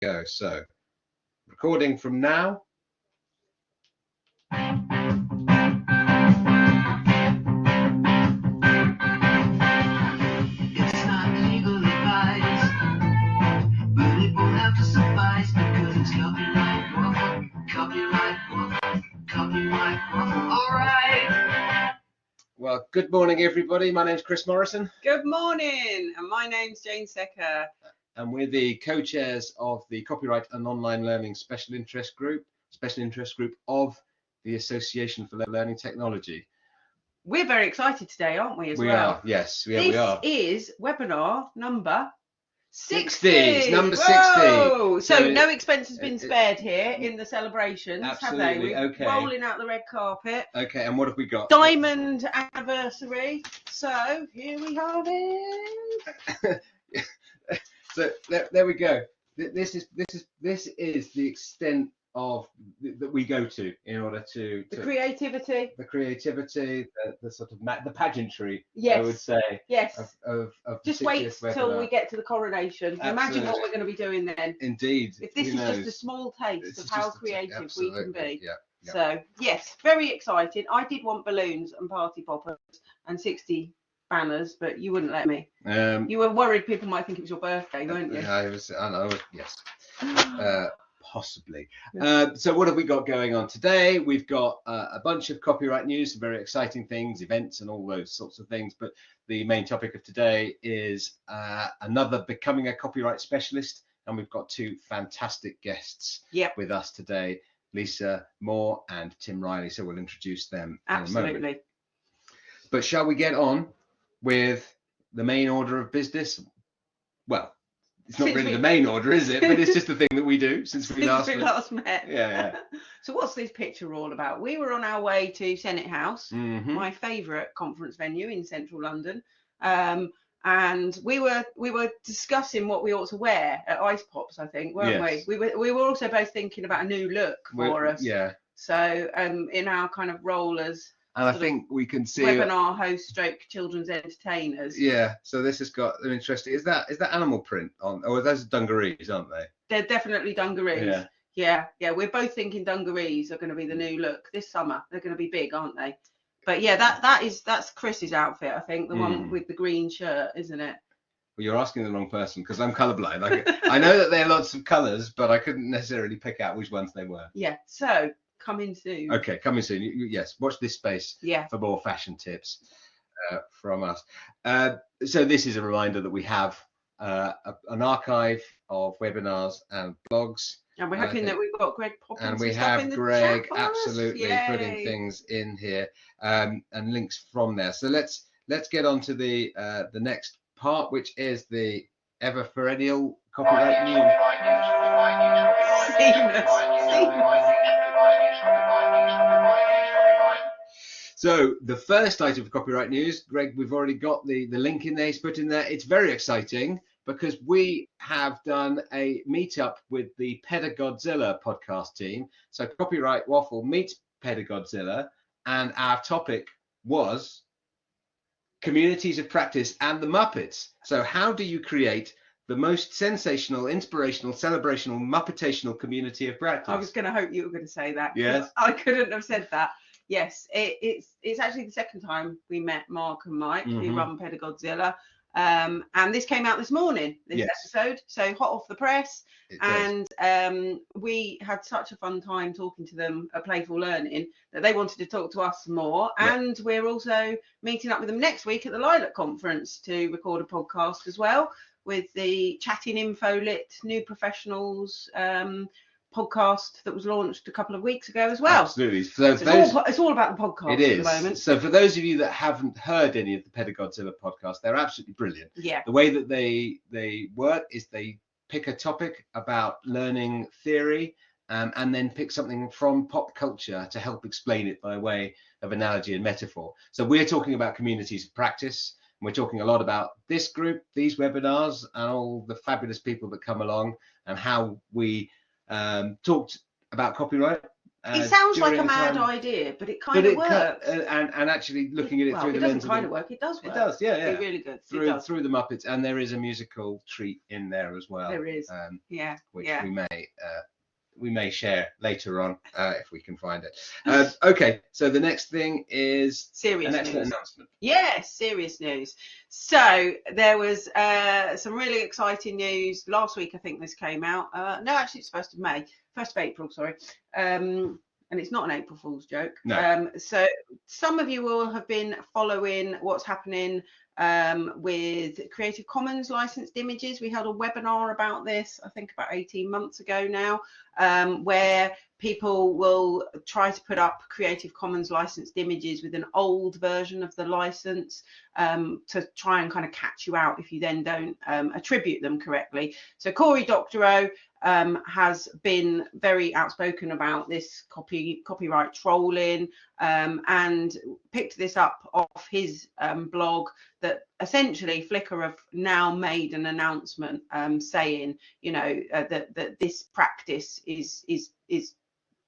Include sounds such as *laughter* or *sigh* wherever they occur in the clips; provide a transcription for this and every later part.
go. So, recording from now. It's not legal advice, but it will have to suffice because it's copyright waffle, copyright waffle, copyright waffle. All right. Well, good morning, everybody. My name's Chris Morrison, Good morning, and my name's Jane Secker. And we're the co-chairs of the Copyright and Online Learning Special Interest Group, Special Interest Group of the Association for Learning Technology. We're very excited today, aren't we? As we well. are, yes, yeah, this we are. is webinar number 60. 60, it's number 60. So, So no expense has been it- it- spared here in the celebrations, have Absolutely, they? We're okay. rolling out the red carpet. Okay, and what have we got? Diamond anniversary. So here we have it. *laughs* so there, there we go. This is this is this is the extent of that we go to in order to, The creativity. the creativity, the, the sort of ma- the pageantry, I Yes. would say, Yes. of of, of Just wait 60th till we get to the coronation. Imagine what we're going to be doing then. Indeed. If this who is just a small taste of how creative we can be. Yeah. Yeah. So yes, very exciting. I did want balloons and party poppers and 60 banners, but you wouldn't let me. Um, You were worried people might think it was your birthday, weren't you? I was. I know. Yes. *gasps* Uh, possibly. Uh, so what have we got going on today? We've got uh, a bunch of copyright news, some very exciting things, events, and all those sorts of things. But the main topic of today is uh, another becoming a copyright specialist, and we've got two fantastic guests Yep. with us today, Lisa Moore and Tim Riley. So we'll introduce them in a moment. Absolutely. But shall we get on with the main order of business? Well, it's not Since really we- the main order, is it? But it's just the thing that we do since we *laughs* Since last. we met. last met. Yeah, *laughs* so what's this picture all about? We were on our way to Senate House, Mhm. my favourite conference venue in central London. Um, and we were we were discussing what we ought to wear at Ice Pops, I think, weren't Yes. we? We were we were also both thinking about a new look We're- for us. Yeah, So um, in our kind of role as and I think we can see. webinar host stroke children's entertainers. Yeah, so this has got an interesting. Is that is that animal print on? Oh, those are dungarees, aren't they? They're definitely dungarees. Yeah. yeah, yeah. We're both thinking dungarees are going to be the new look this summer. They're going to be big, aren't they? But yeah, that that is that's Chris's outfit, I think, the one Mm. with the green shirt, isn't it? Well, you're asking the wrong person because I'm colourblind. I know that there are lots of colours, but I couldn't necessarily pick out which ones they were. *laughs* Yeah. So coming soon. Okay, coming soon. Yes, watch this space. Yeah. for more fashion tips uh, from us. Uh, so this is a reminder that we have uh, a, an archive of webinars and blogs, And we're hoping that we've got Greg popping and we have in the Greg chat for us. absolutely putting things in here um, and links from there. So let's let's get on to the uh, the next part, which is the ever perennial copyright news. So the first item of copyright news, Greg, we've already got the, the link in there. He's put in there. It's very exciting because we have done a meetup with the Pedagodzilla podcast team. So Copyright Waffle meets Pedagodzilla, and our topic was communities of practice and the Muppets. So how do you create the most sensational, inspirational, celebrational, Muppetational community of practice? I was going to hope you were going to say that. Yes. I couldn't have said that. Yes, it, it's it's actually the second time we met Mark and Mike, Mhm. who run Pedagodzilla. Um, and this came out this morning, this Yes. episode. So hot off the press. It. And um, we had such a fun time talking to them at Playful Learning that they wanted to talk to us more. Yeah. And we're also meeting up with them next week at the Lilac Conference to record a podcast as well with the Chatting Info Lit New Professionals um, podcast that was launched a couple of weeks ago as well. Absolutely. So it's, those, all, it's all about the podcast it is. at the moment. So for those of you that haven't heard any of the Pedagodzilla podcast, they're absolutely brilliant. Yeah. The way that they they work is they pick a topic about learning theory um, and then pick something from pop culture to help explain it by way of analogy and metaphor. So we're talking about communities of practice. And we're talking a lot about this group, these webinars, and all the fabulous people that come along, and how we um, talked about copyright uh, it sounds like a mad time. idea, but it kind but of it works. cut- uh, and and actually looking at it well, through it the doesn't kind of of work. It does work. it does yeah yeah It's really good. through through the Muppets and there is a musical treat in there as well There is. um, Yeah. which Yeah. we may uh, we may share later on uh, if we can find it uh, okay so the next thing is Serious an news. announcement Yes, serious news. So there was uh, some really exciting news last week. I think this came out. Uh, no, actually, it's first of May, first of April. Sorry, um, and it's not an April Fool's joke. No. Um, so some of you will have been following what's happening um, with Creative Commons licensed images. We held a webinar about this, I think, about 18 months ago now, um, where people will try to put up Creative Commons licensed images with an old version of the license um, to try and kind of catch you out if you then don't um, attribute them correctly. So Cory Doctorow um, has been very outspoken about this copy copyright trolling um, and picked this up off his um, blog that essentially Flickr have now made an announcement um, saying, you know, uh, that that this practice is is is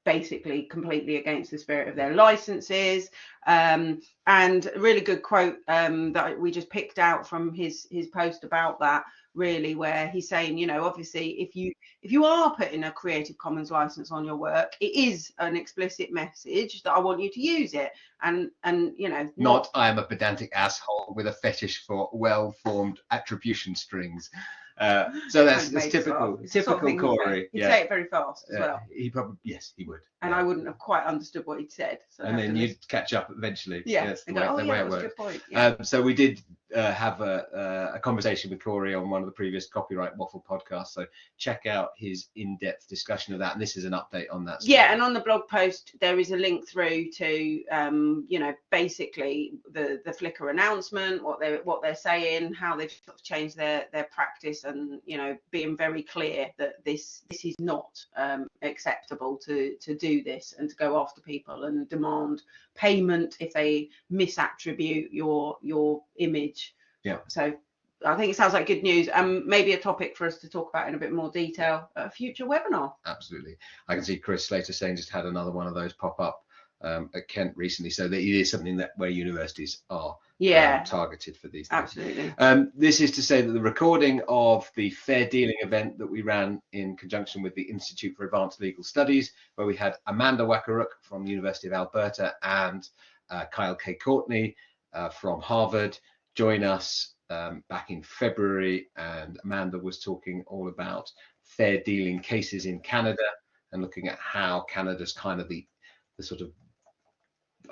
basically completely against the spirit of their licenses. Um, and a really good quote um, that we just picked out from his his post about that really where he's saying you know obviously if you if you are putting a creative commons license on your work it is an explicit message that i want you to use it. And and you know not i am a pedantic asshole with a fetish for well-formed attribution strings uh, *laughs* so that's, that's typical stuff. It's the sort of typical thing he'd say. cory he'd yeah say it very fast as Uh, well he probably yes he would and yeah. i wouldn't have quite understood what he'd said so and then you'd catch up eventually yeah That's the go, way, oh the yeah way it was works good point yeah. Um, so we did uh, have a, a, a conversation with Cory on one of the previous copyright waffle podcasts. So check out his in-depth discussion of that, and this is an update on that. yeah and on the blog post there is a link through to um you know basically the the flickr announcement what they what they're saying how they've sort of changed their their practice and you know being very clear that this this is not um acceptable to to do this and to go after people and demand payment if they misattribute your your image Yeah. so I think it sounds like good news. Um, maybe a topic for us to talk about in a bit more detail at a future webinar. absolutely. I can see Chris Slater saying just had another one of those pop up um, at Kent recently. So that it is something that where universities are Yeah, um, targeted for these. Things. absolutely. Um, this is to say that the recording of the fair dealing event that we ran in conjunction with the Institute for Advanced Legal Studies, where we had Amanda Wakaruk from the University of Alberta and uh, Kyle K. Courtney uh, from Harvard join us um, back in February. And Amanda was talking all about fair dealing cases in Canada and looking at how Canada's kind of the, the sort of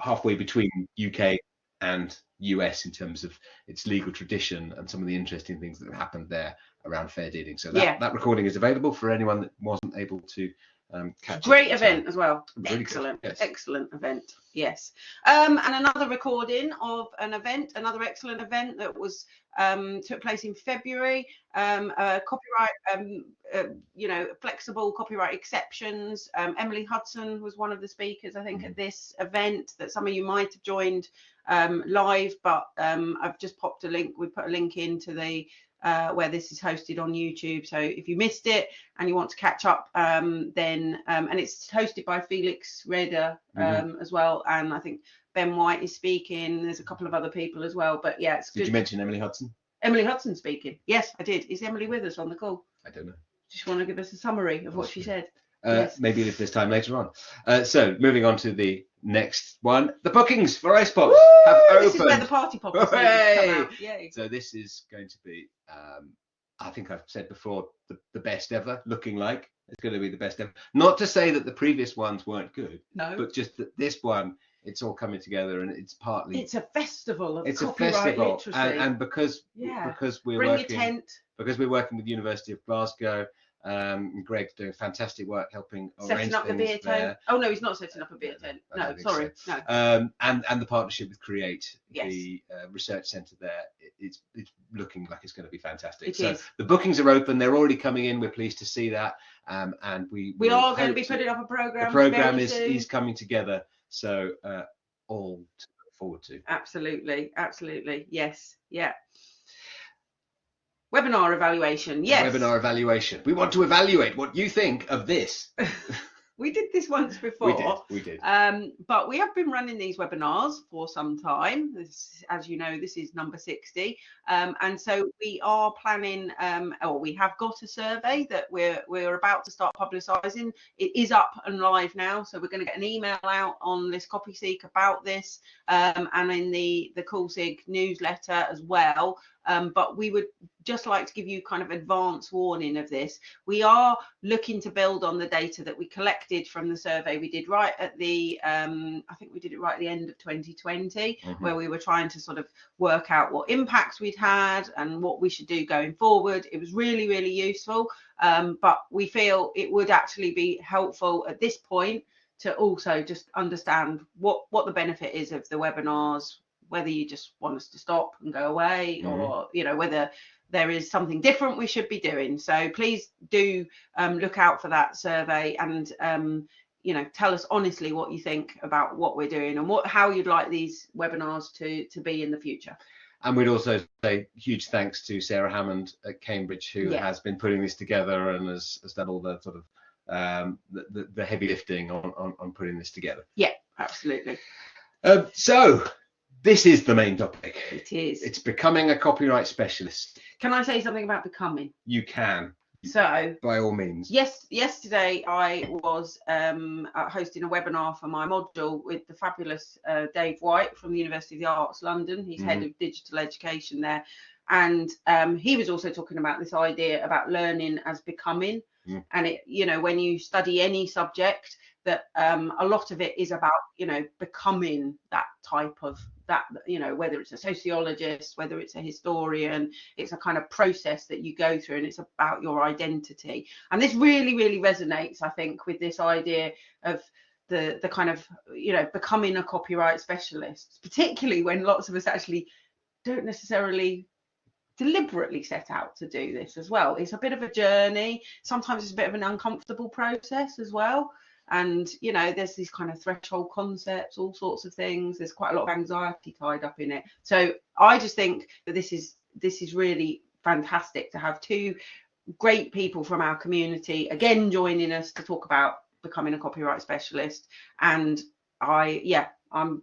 halfway between UK and US in terms of its legal tradition and some of the interesting things that have happened there around fair dealing. So that, Yeah. that recording is available for anyone that wasn't able to um, catch Great at event as well. Really excellent, yes. excellent event. Yes. Um, and another recording of an event, another excellent event that was um, took place in February. Um, uh, copyright, um, uh, you know, flexible copyright exceptions. Um, Emily Hudson was one of the speakers, I think, at this event that some of you might have joined um, live, but um, I've just popped a link. We put a link into the uh, where this is hosted on YouTube. So if you missed it, and you want to catch up, um, then um, and it's hosted by Felix Reda um, Mhm. as well, and I think Ben White is speaking. There's a couple of other people as well, but yeah, it's Did good. you mention Emily Hudson? Emily Hudson speaking. Yes, I did. Is Emily with us on the call? I don't know. Just want to give us a summary of what she said. Uh, Yes. Maybe if there's time later on. Uh, so moving on to the next one, the bookings for Icepops have Woo! This is where the party poppers! Yay. So this is going to be, um, I think I've said before, the, the best ever. Looking like it's going to be the best ever. Not to say that the previous ones weren't good, No, but just that this one, it's all coming together and it's partly it's a festival of it's a festival, literacy. and, and because Yeah. because we're Bring working tent. because we're working with the University of Glasgow. Um, Greg's doing fantastic work helping Setting up the beer there. tent. Oh no, he's not setting up a beer tent. No, think sorry, no. um, and and the partnership with Create, Yes. the uh, research centre there, it, it's it's looking like it's going to be fantastic. It so is. the bookings are open; they're already coming in. We're pleased to see that, um, and we We are going to be putting up a program. The program is soon. is coming together, so uh, all to look forward to. Absolutely, absolutely. Yes, yeah. Webinar evaluation. Yes. Webinar evaluation. We want to evaluate what you think of this. *laughs* we did this once before. We did. We did. Um, but we have been running these webinars for some time. This, as you know, this is number 60. Um, and so we are planning, um, or we have got a survey that we're we're about to start publicising. It is up and live now, so we're going to get an email out on this CopySeek about this, um, and in the the CoolSig newsletter as well. Um, but we would just like to give you kind of advance warning of this. We are looking to build on the data that we collected from the survey we did right at the, um, I think we did it right at the end of 2020, Mhm. where we were trying to sort of work out what impacts we'd had and what we should do going forward. It was really, really useful. Um, but we feel it would actually be helpful at this point to also just understand what what the benefit is of the webinars whether you just want us to stop and go away Mhm. or you know whether there is something different we should be doing so please do um, look out for that survey and um, you know tell us honestly what you think about what we're doing and what how you'd like these webinars to to be in the future And we'd also say huge thanks to Sarah Hammond at Cambridge, who Yeah. has been putting this together and has, has done all the sort of um, the, the, the heavy lifting on, on, on putting this together. Yeah, absolutely Um, so this is the main topic. it is It's becoming a copyright specialist. Can i say something about becoming You can, so by all means. Yes, yesterday I was um, hosting a webinar for my module with the fabulous uh, Dave White from the University of the Arts London. He's head of digital education there, and um, he was also talking about this idea about learning as becoming. Mm. And it, you know, when you study any subject, that um, a lot of it is about, you know, becoming that type of that, you know, whether it's a sociologist, whether it's a historian, it's a kind of process that you go through and it's about your identity. And this really really resonates i think with this idea of the the kind of you know becoming a copyright specialist particularly when lots of us actually don't necessarily deliberately set out to do this as well. It's a bit of a journey. Sometimes it's a bit of an uncomfortable process as well and you know there's these kind of threshold concepts all sorts of things. There's quite a lot of anxiety tied up in it. So i just think that this is this is really fantastic to have two great people from our community again joining us to talk about becoming a copyright specialist. And i yeah i'm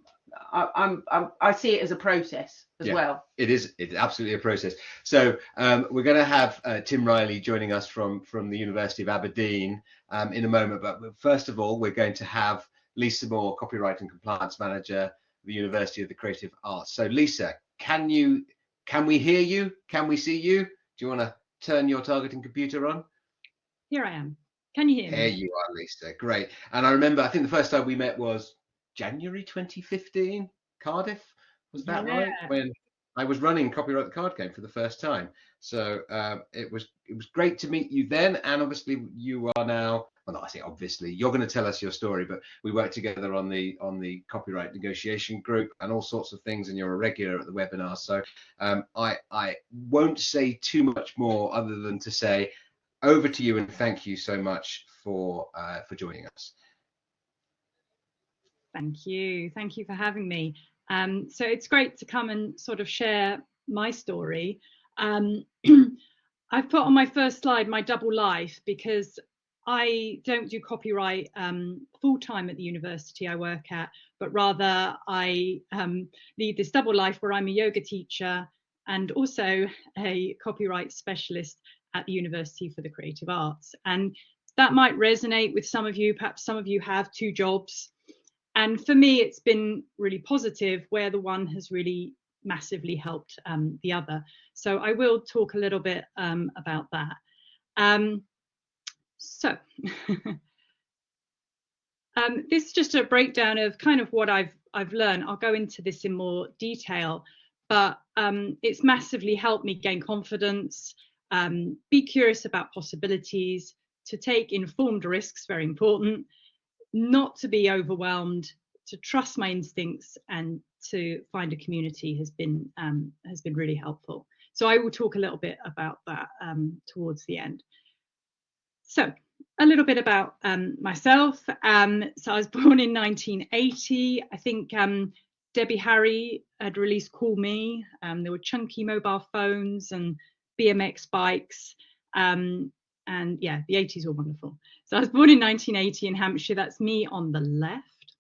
I, I'm, I'm i see it as a process as Yeah. well It is. It's absolutely a process. So um, we're going to have uh, Tim Riley joining us from from the University of Aberdeen um, in a moment. But first of all, we're going to have Lisa Moore, Copyright and Compliance Manager, at the University of the Creative Arts. So Lisa, can you can we hear you? Can we see you? Do you want to turn your targeting computer on? Here I am. Can you hear There me? There you are, Lisa. Great. And I remember, I think the first time we met was January 2015, Cardiff. Was that right? When I was running Copyright the Card Game for the first time. So um, it was it was great to meet you then, and obviously you are now. Well, not I say obviously. You're going to tell us your story, but we work together on the on the copyright negotiation group and all sorts of things, and you're a regular at the webinar. So um, I I won't say too much more other than to say over to you and thank you so much for uh, for joining us. Thank you. Thank you for having me. Um, so it's great to come and sort of share my story. Um, *clears throat* I've put on my first slide my double life because I don't do copyright um, full time at the university I work at, but rather I um, lead this double life where I'm a yoga teacher and also a copyright specialist at the University for the Creative Arts. And that might resonate with some of you. Perhaps some of you have two jobs. And for me, it's been really positive where the one has really massively helped um, the other. So I will talk a little bit um, about that. Um, so *laughs* um, this is just a breakdown of kind of what I've I've learned. I'll go into this in more detail, but um, it's massively helped me gain confidence, um, be curious about possibilities, to take informed risks, very important, not to be overwhelmed, to trust my instincts, and to find a community has been um, has been really helpful. So I will talk a little bit about that um, towards the end. So a little bit about um, myself. Um, so I was *laughs* born in 1980. I think um, Debbie Harry had released Call Me. Um, there were chunky mobile phones and BMX bikes. And yeah, the 80s were wonderful. So I was born in 1980 in Hampshire. That's me on the left.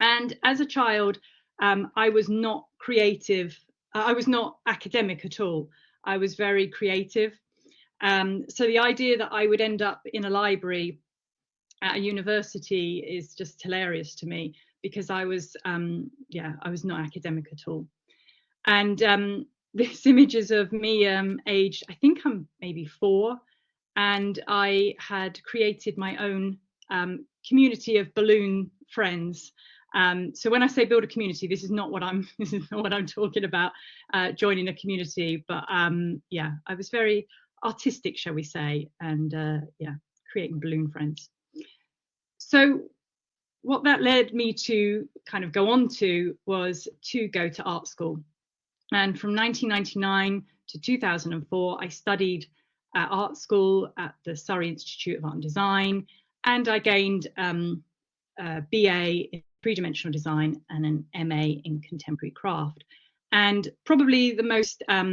And as a child, um, I was not creative. Uh, I was not academic at all. I was very creative. Um, so the idea that I would end up in a library at a university is just hilarious to me because I was, um, yeah, I was not academic at all. And um, *laughs* this is of me um, aged, I think I'm maybe four, and I had created my own um, community of balloon friends. Um, so when I say build a community, this is not what I'm *laughs* this is not what I'm talking about uh, joining a community, but um, yeah, I was very artistic, shall we say, and uh, yeah, creating balloon friends. So what that led me to kind of go on to was to go to art school. And from 1999 to 2004, I studied at art school at the Surrey Institute of Art and Design, and I gained um, a BA in three-dimensional design and an MA in contemporary craft. And probably the most um,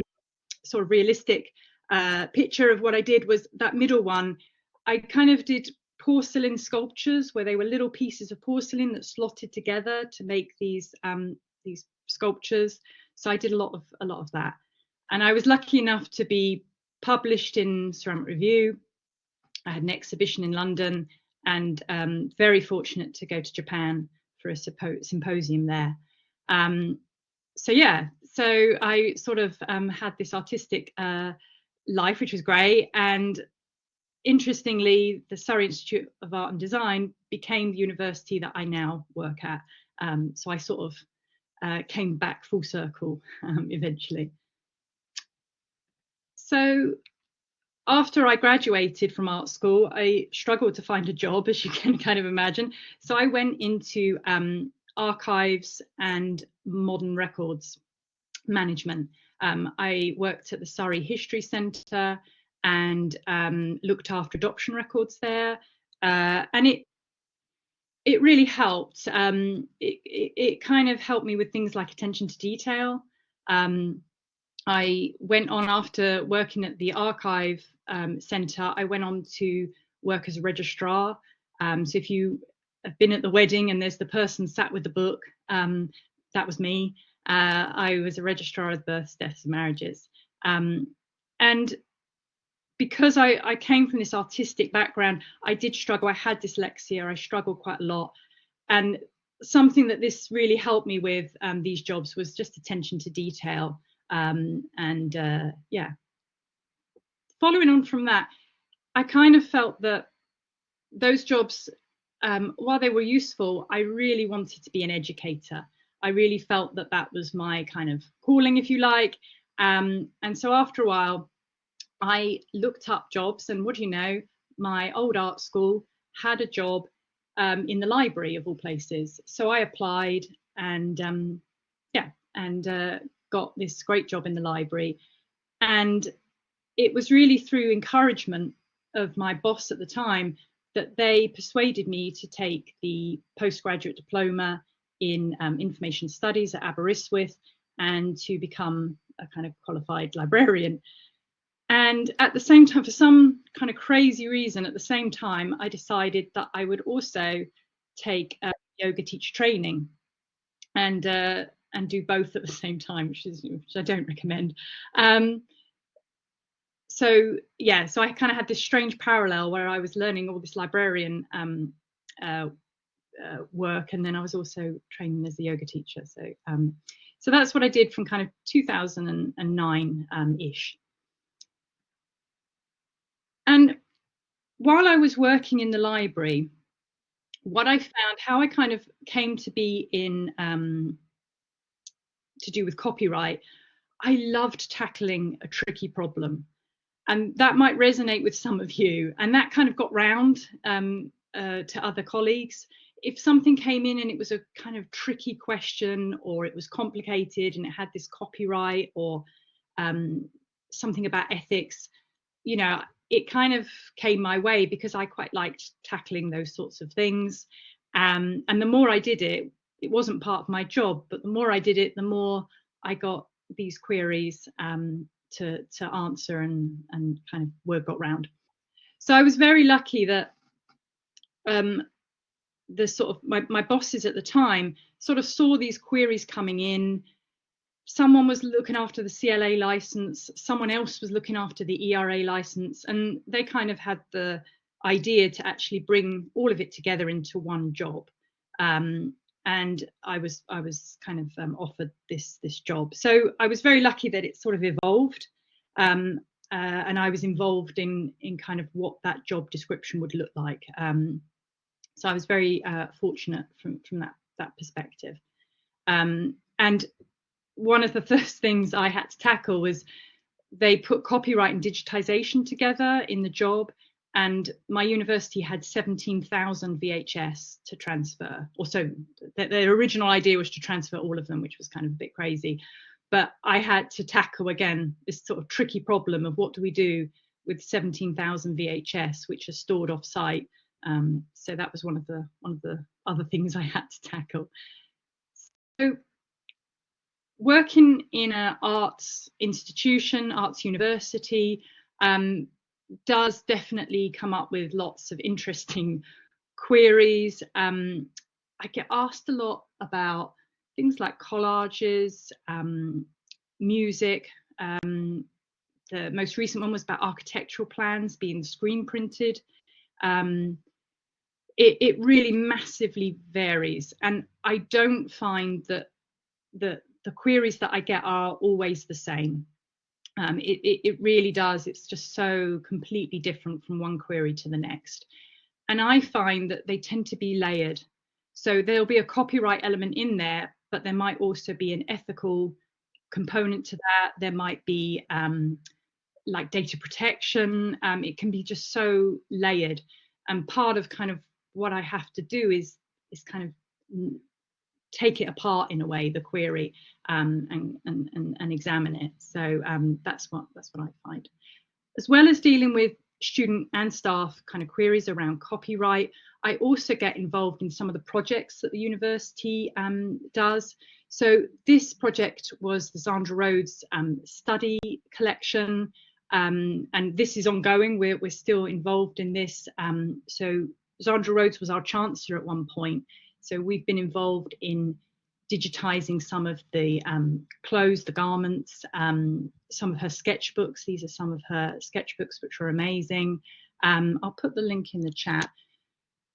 sort of realistic uh, picture of what I did was that middle one. I kind of did porcelain sculptures where they were little pieces of porcelain that slotted together to make these um, these sculptures. So I did a lot of a lot of that, and I was lucky enough to be published in Ceramic Review. I had an exhibition in London, and um, very fortunate to go to Japan for a symposium there. Um, so yeah, so I sort of um, had this artistic uh, life, which was great, and interestingly, the Surrey Institute of Art and Design became the university that I now work at. Um, so I sort of uh, came back full circle *laughs* um, eventually. So after I graduated from art school, I struggled to find a job, as you *laughs* can kind of imagine. So I went into um, archives and modern records management. Um, I worked at the Surrey History Centre and um, looked after adoption records there. Uh, and it it really helped. Um, it, it, it, kind of helped me with things like attention to detail. Um, I went on after working at the archive um, centre, I went on to work as a registrar. Um, so if you have been at the wedding and there's the person sat with the book, um, that was me. Uh, I was a registrar of births, deaths, and marriages. Um, and because I, I came from this artistic background, I did struggle. I had dyslexia. I struggled quite a lot. And something that this really helped me with um, these jobs was just attention to detail. Um, and uh, yeah, following on from that, I kind of felt that those jobs, um, while they were useful, I really wanted to be an educator. I really felt that that was my kind of calling, if you like. Um, and so after a while, I looked up jobs, and what do you know? My old art school had a job um, in the library of all places. So I applied, and um, yeah, and uh, got this great job in the library. And it was really through encouragement of my boss at the time that they persuaded me to take the postgraduate diploma in um, information studies at Aberystwyth and to become a kind of qualified librarian. And at the same time, for some kind of crazy reason, at the same time, I decided that I would also take yoga teacher training and uh, and do both at the same time, which is which I don't recommend. Um, so yeah, so I kind of had this strange parallel where I was learning all this librarian um, uh, uh, work, and then I was also training as a yoga teacher. So um, so that's what I did from kind of 2009 um, ish. And while I was working in the library, what I found, how I kind of came to be in um, to do with copyright, I loved tackling a tricky problem. And that might resonate with some of you. And that kind of got round um, uh, to other colleagues. If something came in and it was a kind of tricky question or it was complicated and it had this copyright or um, something about ethics, you know, it kind of came my way because I quite liked tackling those sorts of things. Um, and the more I did it, it wasn't part of my job, but the more I did it, the more I got these queries um, to to answer and and kind of word got round. so I was very lucky that um, the sort of my, my bosses at the time sort of saw these queries coming in. Someone was looking after the CLA license, someone else was looking after the ERA license, and they kind of had the idea to actually bring all of it together into one job. Um, and I was I was kind of um, offered this this job. So I was very lucky that it sort of evolved, um, uh, and I was involved in in kind of what that job description would look like. Um, so I was very uh, fortunate from from that that perspective. Um, and one of the *laughs* first things I had to tackle was they put copyright and digitization together in the job and my university had 17,000 VHS to transfer. Or so the, the, original idea was to transfer all of them, which was kind of a bit crazy. But I had to tackle again this sort of tricky problem of what do we do with 17,000 VHS, which are stored off site. Um, so that was one of the one of the other things I had to tackle. So working in an arts institution, arts university, um, does definitely come up with lots of interesting queries. Um, I get asked a lot about things like collages, um, music. Um, the most recent one was about architectural plans being screen printed. Um, it, it, really massively varies, and I don't find that the the queries that I get are always the same. Um, it, it, it really does. It's just so completely different from one query to the next. And I find that they tend to be layered. So there'll be a copyright element in there, but there might also be an ethical component to that. There might be um, like data protection. Um, it can be just so layered. And part of kind of what I have to do is is kind of take it apart in a way, the query, um, and, and, and, and, examine it. So um, that's what that's what I find. As well as dealing with student and staff kind of queries around copyright, I also get involved in some of the projects that the university um, does. So this project was the Zandra Rhodes um, study collection, um, and this is ongoing. We're, we're still involved in this. Um, so Zandra Rhodes was our chancellor at one point, so we've been involved in digitizing some of the um, clothes, the garments, um, some of her sketchbooks. These are some of her sketchbooks, which are amazing. Um, I'll put the link in the chat.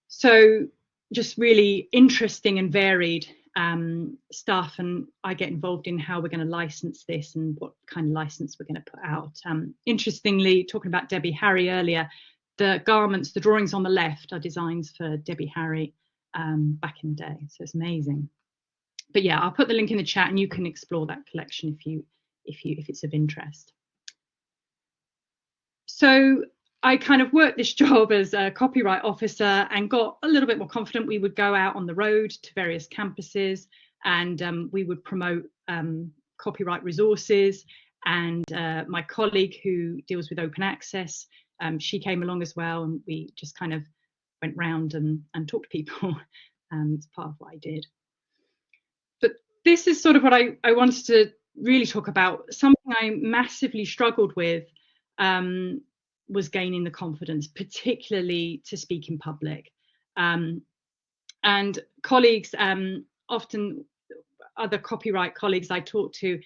So just really interesting and varied um, stuff. And I get involved in how we're going to license this and what kind of license we're going to put out. Um, interestingly, talking about Debbie Harry earlier, the garments, the drawings on the left are designs for Debbie Harry um, back in the day. So it's amazing. But yeah, I'll put the link in the chat and you can explore that collection if you if you if it's of interest. So I kind of worked this *laughs* job as a copyright officer and got a little bit more confident. We would go out on the road to various campuses and um, we would promote um, copyright resources. And uh, my colleague who deals with open access, um, she came along as well, and we just kind of went round and, and talked to people. *laughs* um, it's part of what I did. But this is sort of what I, I wanted to really talk about. Something I massively struggled with um, was gaining the confidence, particularly to speak in public. Um, and colleagues, um, often other copyright colleagues I talk to,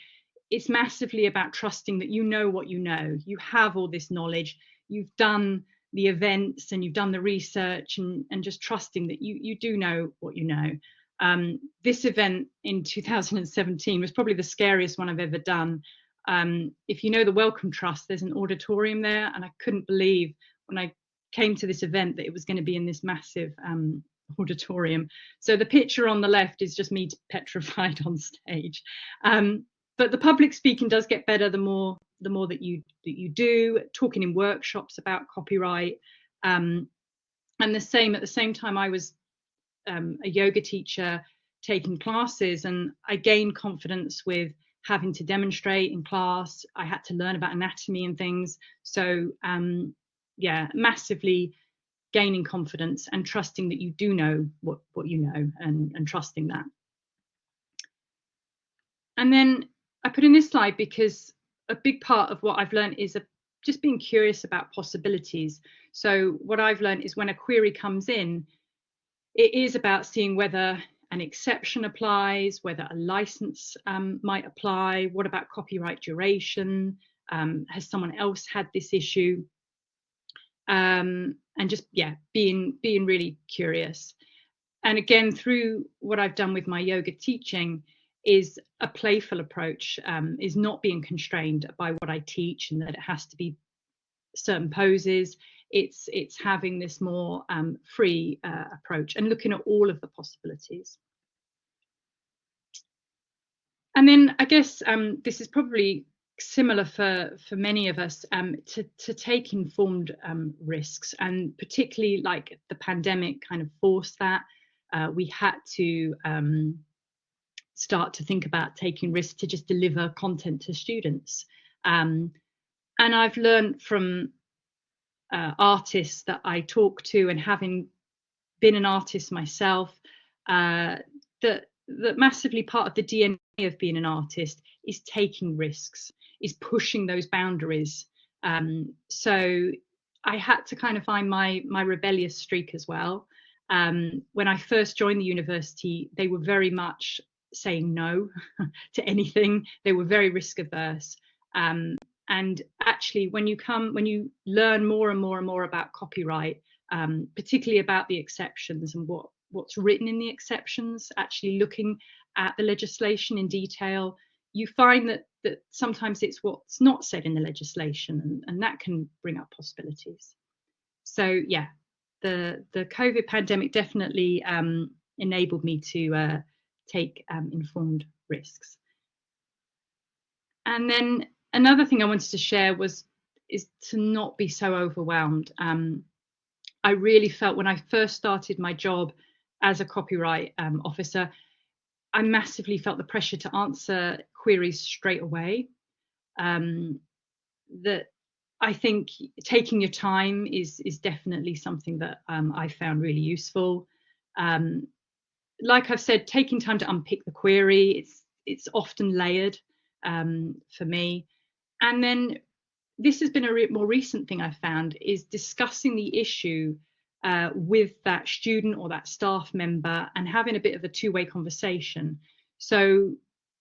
it's massively about trusting that you know what you know. You have all this knowledge. You've done the events and you've done the research and, and just trusting that you, you do know what you know. Um, this event in 2017 was probably the scariest one I've ever done. Um, if you know the Wellcome Trust, there's an auditorium there, and I couldn't believe when I came to this event that it was going to be in this massive um, auditorium. So the picture on the left is just me petrified *laughs* on stage. Um, but the public speaking does get better the more the more that you that you do talking in workshops about copyright um, and the same at the same time i was um, a yoga teacher taking classes and i gained confidence with having to demonstrate in class. I had to learn about anatomy and things. So um, yeah massively gaining confidence and trusting that you do know what what you know and and trusting that. And then I put in this slide because a big part of what I've learned is a just being curious about possibilities. So what I've learned is when a query comes in, it is about seeing whether an exception applies, whether a license um, might apply, what about copyright duration, um, has someone else had this issue, um, and just yeah, being being really curious. And again, through what I've done with my yoga teaching, is a playful approach, um, is not being constrained by what I teach and that it has to be certain poses. It's it's having this more um, free uh, approach and looking at all of the possibilities. And then I guess um, this is probably similar for for many of us um, to to take informed um, risks, and particularly like the pandemic kind of forced that. Uh, we had to um, start to think about taking risks to just deliver content to students. Um, and I've learned from uh, artists that I talk to, and having been an artist myself, uh, that that massively part of the DNA of being an artist is taking risks, is pushing those boundaries. Um, so I had to kind of find my my rebellious streak as well. Um, when I first joined the university, they were very much saying no *laughs* to anything. They were very risk averse. Um, and actually, when you come, when you learn more and more and more about copyright, um, particularly about the exceptions and what what's written in the exceptions, actually looking at the legislation in detail, you find that that sometimes it's what's not said in the legislation, and, and that can bring up possibilities. So yeah, the the COVID pandemic definitely um, enabled me to uh, take um, informed risks. And then another thing I wanted to share was is to not be so overwhelmed. Um, I really felt when I first started my job as a copyright um, officer, I massively felt the pressure to answer queries straight away. Um, that I think taking your time is is definitely something that um, I found really useful. Um, like I've said, taking time to unpick the query, it's it's often layered um, for me. And then this has been a re more recent thing I've found is discussing the issue uh, with that student or that staff member and having a bit of a two-way conversation. So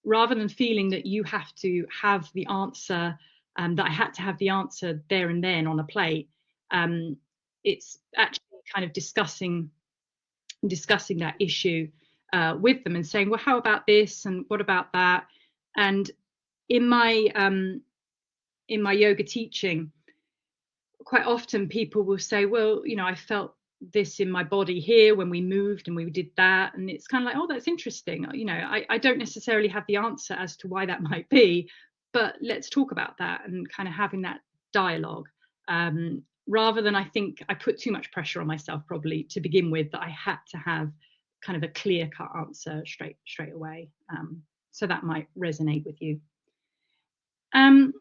rather than feeling that you have to have the answer, um, that I had to have the answer there and then on a plate, um, it's actually kind of discussing discussing that issue uh, with them and saying, well, how about this and what about that? And in my um, in my yoga teaching, quite often people will say, well, you know, I felt this in my body here when we moved and we did that. And it's kind of like, oh, that's interesting. You know, I, I don't necessarily have the answer as to why that *laughs* might be, but let's talk about that and kind of having that dialogue. Um, rather than I think I put too much pressure on myself probably to begin with that I had to have kind of a clear cut answer straight straight away. Um, so that might resonate with you. Um,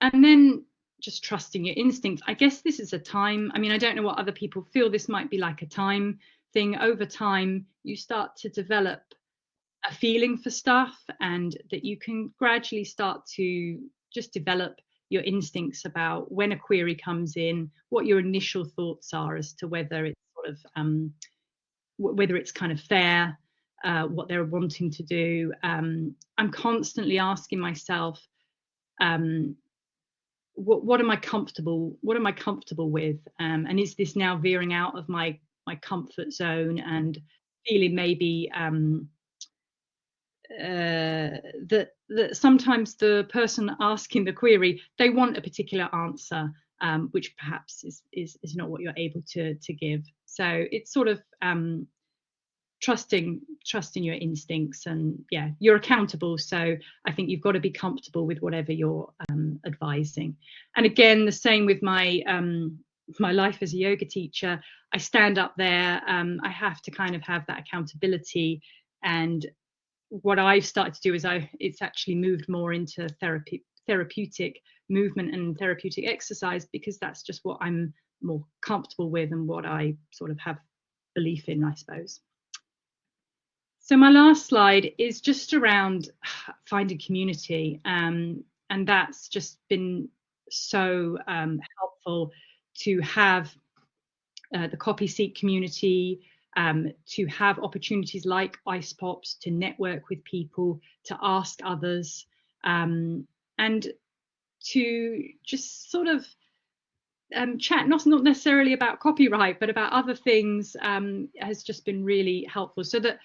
and then just trusting your instincts. I guess this is a time. I mean, I don't know what other people feel. This might be like a time thing. Over time, you start to develop a feeling for stuff, and that you can gradually start to just develop your instincts about when a query comes in, what your initial thoughts are as to whether it's sort of um, whether it's kind of fair, uh, what they're wanting to do. Um, I'm constantly asking myself, um, what, what am I comfortable? What am I comfortable with? Um, and is this now veering out of my my comfort zone and feeling maybe um, uh, that that sometimes the person asking the query they want a particular answer um, which perhaps is, is is not what you're able to to give. So it's sort of um, trusting trusting your instincts and yeah you're accountable. So i think you've got to be comfortable with whatever you're um, advising. And again the same with my um, my life as a yoga teacher. I stand up there um, i have to kind of have that accountability and what i've started to do is i it's actually moved more into therapy therapeutic movement and therapeutic exercise because that's just what i'm more comfortable with and what i sort of have belief in i suppose. So my last slide is just around *sighs* finding community, um, and that's just been so um, helpful to have uh, the copy seek community, um, to have opportunities like ice pops to network with people, to ask others, um, and to just sort of um, chat, not, not necessarily about copyright, but about other things um, has just been really helpful so that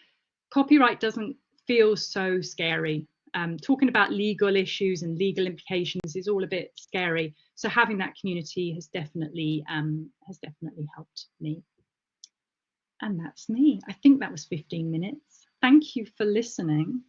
copyright doesn't feel so scary. Um, talking about legal issues and legal implications is all a bit scary. So having that community has definitely um, has definitely helped me. And that's me. I think that was 15 minutes. Thank you for listening.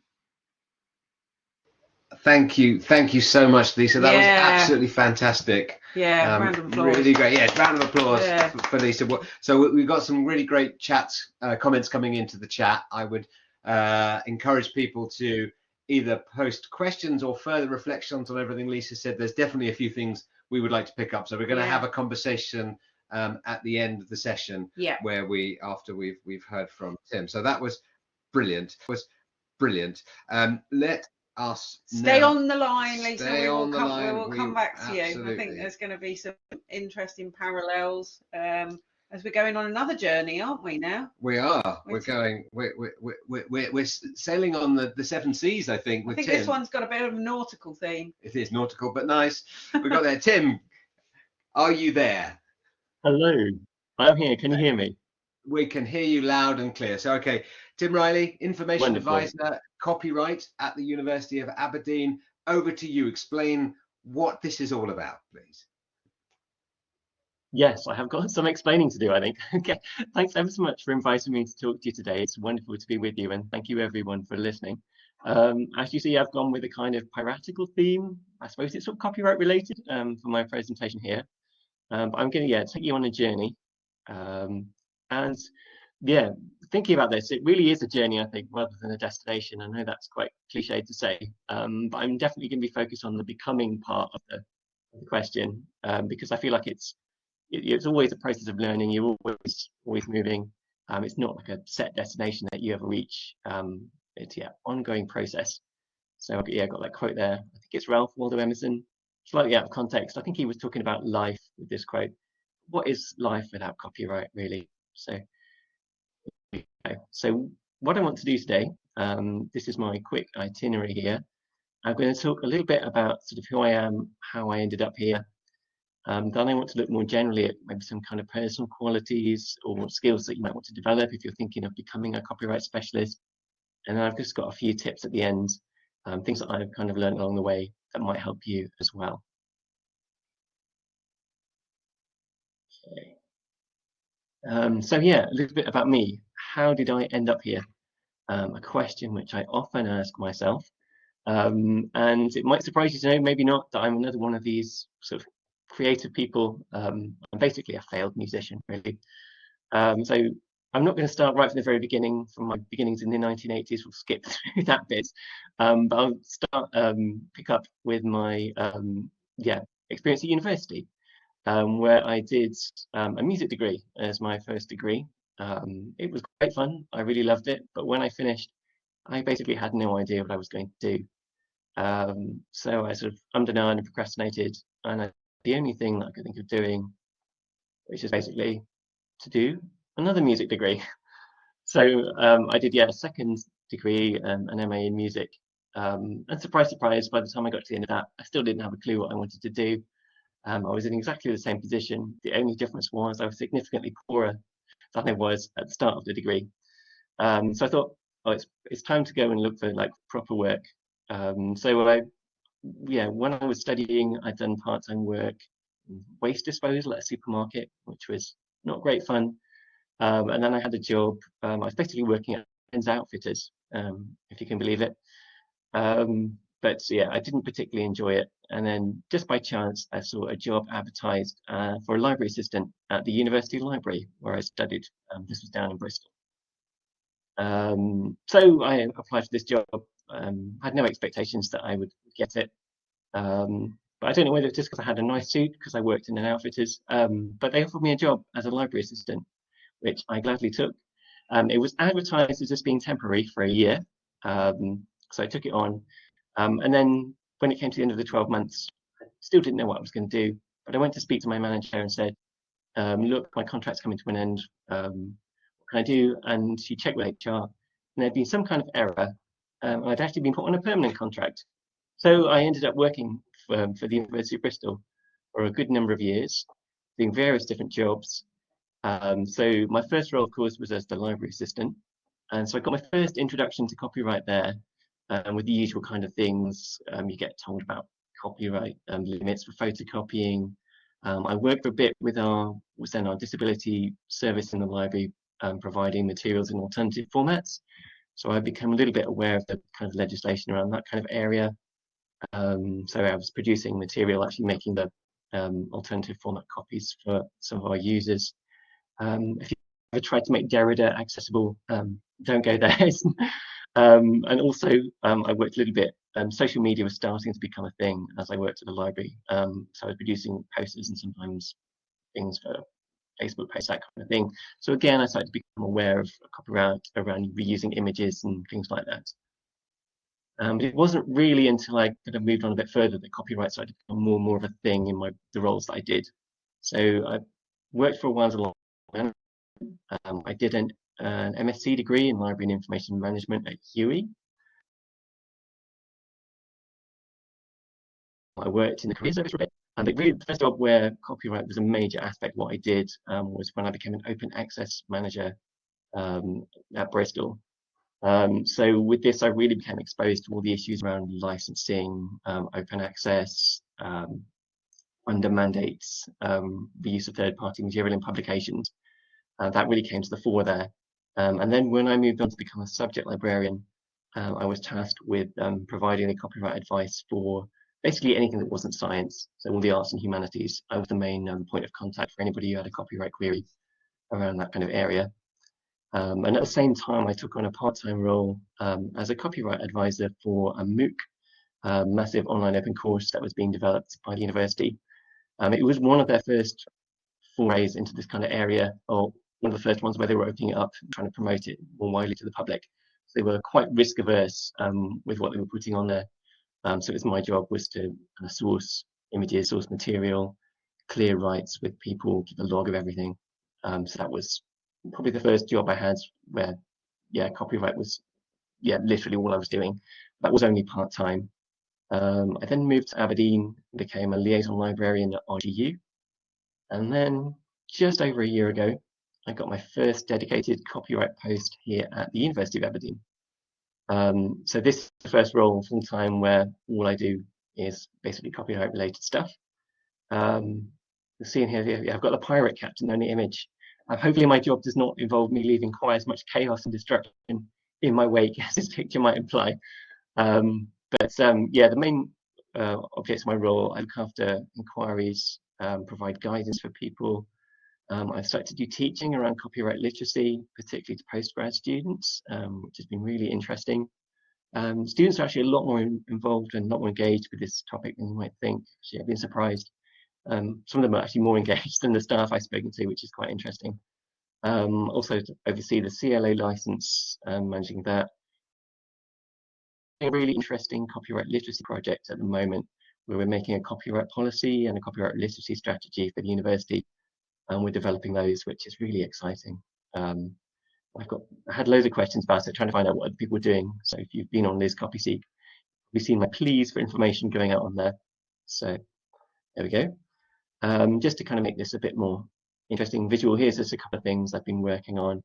Thank you, thank you so much, Lisa. That Yeah. was absolutely fantastic. Yeah, Um, round of applause. Really great. Yeah, round of applause Yeah. for, for Lisa. So we- we've got some really great chats, uh, comments coming into the chat. I would uh, encourage people to either post questions or further reflections on everything Lisa said. There's definitely a few things we would like to pick up. So we're going to Yeah. have a conversation um, at the end of the session Yeah. where we after we've we've heard from Tim. So that was brilliant. Was brilliant. Um, let us Stay now- on the line, Lisa. Stay we will come, line. We will We- come back to you. I think there's going to be some interesting parallels um, as we're going on another journey, aren't we? Now. We are. We're Which- going. We're we're we're we're, we're sailing on the, the seven seas. I think I think Tim. this one's got a bit of a nautical theme. It is nautical, but nice. We've got there. Tim, are you there? Hello, I'm here. Can you hear me? We can hear you loud and clear. So okay, Tim Riley, information Wonderful. advisor, copyright at the University of Aberdeen. Over to you. Explain what this is all about, please. Yes, I have got some explaining to do, I think. *laughs* Okay, thanks ever so much for inviting me to talk to you today. It's wonderful to be with you, and thank you everyone for listening. Um, as you see, I've gone with a kind of piratical theme. I suppose it's sort of copyright related um, for my presentation here. Um, but I'm going to yeah take you on a journey, um, and yeah, thinking about this, it really is a journey, I think, rather than a destination. I know that's quite cliche to say, um, but I'm definitely going to be focused on the becoming part of the, question um, because I feel like it's it- it's always a process of learning. You're always always moving. Um, it's not like a set destination that you ever reach. Um, it's yeah, ongoing process. So yeah, I got that quote there. I think it's Ralph Waldo Emerson. Slightly out of context. I think he was talking about life with this quote. What is life without copyright, really? So, so what I want to do today. Um, this is my quick itinerary here. I'm going to talk a little bit about sort of who I am, how I ended up here, um, then I want to look more generally at maybe some kind of personal qualities or skills that you might want to develop if you're thinking of becoming a copyright specialist. And then I've just got a few tips at the end, um, things that I've kind of learned along the way that might help you as well. Okay. Um, so yeah, a little bit about me. How did I end up here? Um, a question which I often ask myself. Um, and it might surprise you to know, maybe not, that I'm another one of these sort of creative people. Um, I'm basically a failed musician, really. Um, so I'm not going to start right from the very beginning, from my beginnings in the 1980s. We'll skip *laughs* through that bit, um, but I'll start um, pick up with my um, yeah experience at university, um, where I did um, a music degree as my first degree. Um, it was great fun. I really loved it, but when I finished, I basically had no idea what I was going to do. So I sort of ummed and and procrastinated, and I the only thing that I could think of doing, which is basically to do another music degree. *laughs* So um, I did, yeah, a second degree, um, an MA in music. Um, and surprise, surprise, by the time I got to the end of that, I still didn't have a clue what I wanted to do. Um, I was in exactly the same position. The only difference was I was significantly poorer than I was at the start of the degree. Um, so I thought, oh, it's, it's time to go and look for like proper work. Um, so I yeah, when I was studying, I'd done part-time work, waste disposal at a supermarket, which was not great fun. Um, and then I had a job. Um, I was basically working at Men's Outfitters, um, if you can believe it. Um, but yeah, I didn't particularly enjoy it. And then just by chance, I saw a job advertised uh, for a library assistant at the University Library where I studied. Um, this was down in Bristol. Um, so I applied for this job. Um, had no expectations that I would get it. But I don't know whether it's just because I had a nice suit because I worked in an outfitters. But they offered me a job as a library assistant, which I gladly took. Um, it was advertised as just being temporary for a year, um, so I took it on. Um, and then when it came to the end of the 12 months, I still didn't know what I was going to do, but I went to speak to my manager and said, um, look, my contract's coming to an end. Um, what can I do? And she checked with HR, and there'd been some kind of error. Um, I'd actually been put on a permanent contract. So I ended up working for, for the University of Bristol for a good number of years, doing various different jobs. Um, so my first role, of course, was as the library assistant. And so I got my first introduction to copyright there um, with the usual kind of things um, you get told about copyright um, limits for photocopying. Um, I worked for a bit with our, was then our disability service in the library, um, providing materials in alternative formats. So I've become a little bit aware of the kind of legislation around that kind of area. Um, so I was producing material, actually making the alternative format copies for some of our users. If you ever tried to make Derrida accessible, don't go there. *laughs* Um, and also, um, I worked a little bit. Um, social media was starting to become a thing as I worked at the library. Um, so I was producing posters and sometimes things for Facebook posts, that kind of thing. So again, I started to become aware of copyright around reusing images and things like that. Um, but it wasn't really until I kind of moved on a bit further that copyright started to become more and more of a thing in my the roles that I did. So I worked for a while as a. Um, I did an an MSc degree in Library and Information Management at UWE. I worked in the career service for a bit, and the, really, the first job where copyright was a major aspect what I did um, was when I became an open access manager um, at Bristol. Um, so with this, I really became exposed to all the issues around licensing, um, open access, um, under mandates, um, the use of third-party material in publications. Uh, that really came to the fore there. Um, and then when I moved on to become a subject librarian, um, I was tasked with um, providing the copyright advice for basically anything that wasn't science, so all the arts and humanities. I was the main um, point of contact for anybody who had a copyright query around that kind of area. Um, and at the same time, I took on a part-time role um, as a copyright advisor for a MOOC, a massive online open course that was being developed by the university. it was one of their first forays into this kind of area, or one of the first ones where they were opening it up, trying to promote it more widely to the public. So they were quite risk averse um, with what they were putting on there. Um, so it was my job was to uh, source images, source material, clear rights with people, keep a log of everything. Um, so that was probably the first job I had where, yeah, copyright was, yeah, literally all I was doing. That was only part time. Um, I then moved to Aberdeen, became a liaison librarian at RGU, and then just over a year ago, I got my first dedicated copyright post here at the University of Aberdeen. Um, so this is the first role full time where all I do is basically copyright related stuff. Um, you'll see in here, I've got the pirate captain on the image. Uh, hopefully my job does not involve me leaving quite as much chaos and destruction in my wake *laughs* as this picture might imply. Um, but um, yeah, the main uh, objects of my role, I look after inquiries, um, provide guidance for people, um, I've started to do teaching around copyright literacy, particularly to postgrad students, um, which has been really interesting. Um, students are actually a lot more in, involved and a lot more engaged with this topic than you might think. Actually, I've been surprised. Um, some of them are actually more *laughs* engaged than the staff I've spoken to, which is quite interesting. Um, also to oversee the CLA license, um, managing that. A really interesting copyright literacy project at the moment, where we're making a copyright policy and a copyright literacy strategy for the university and we're developing those, which is really exciting. Um, I've got I had loads of questions about it, trying to find out what people are doing. So if you've been on LIS-Copyseek, we've seen my pleas for information going out on there. So there we go. Um, just to kind of make this a bit more interesting visual, here's just a couple of things I've been working on.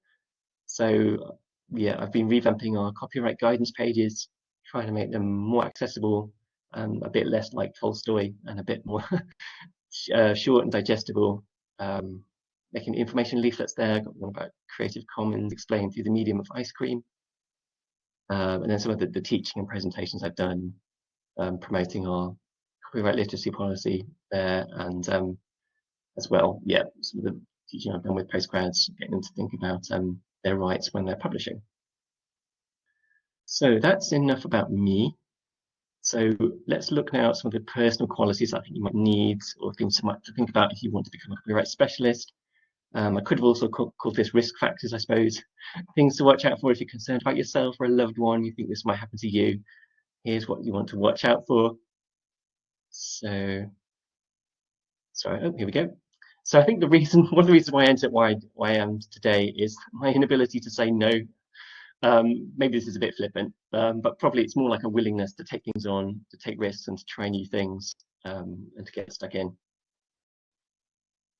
So yeah, I've been revamping our copyright guidance pages, trying to make them more accessible, and a bit less like Tolstoy and a bit more *laughs* uh, short and digestible um, making information leaflets there. Got one about Creative Commons explained through the medium of ice cream. Um, and then some of the, the, teaching and presentations I've done um, promoting our copyright literacy policy there and um, as well, yeah, some of the teaching I've done with postgrads, getting them to think about um, their rights when they're publishing. So that's enough about me. So let's look now at some of the personal qualities I think you might need or things you to think about if you want to become a copyright specialist. Um, I could have also called, called this risk factors, I suppose. *laughs* Things to watch out for if you're concerned about yourself or a loved one, you think this might happen to you. Here's what you want to watch out for. So sorry, oh, here we go. So I think the reason, *laughs* one of the reasons why I ended up why, why I am today is my inability to say no. Um, maybe this is a bit flippant, um, but probably it's more like a willingness to take things on, to take risks and to try new things um, and to get stuck in.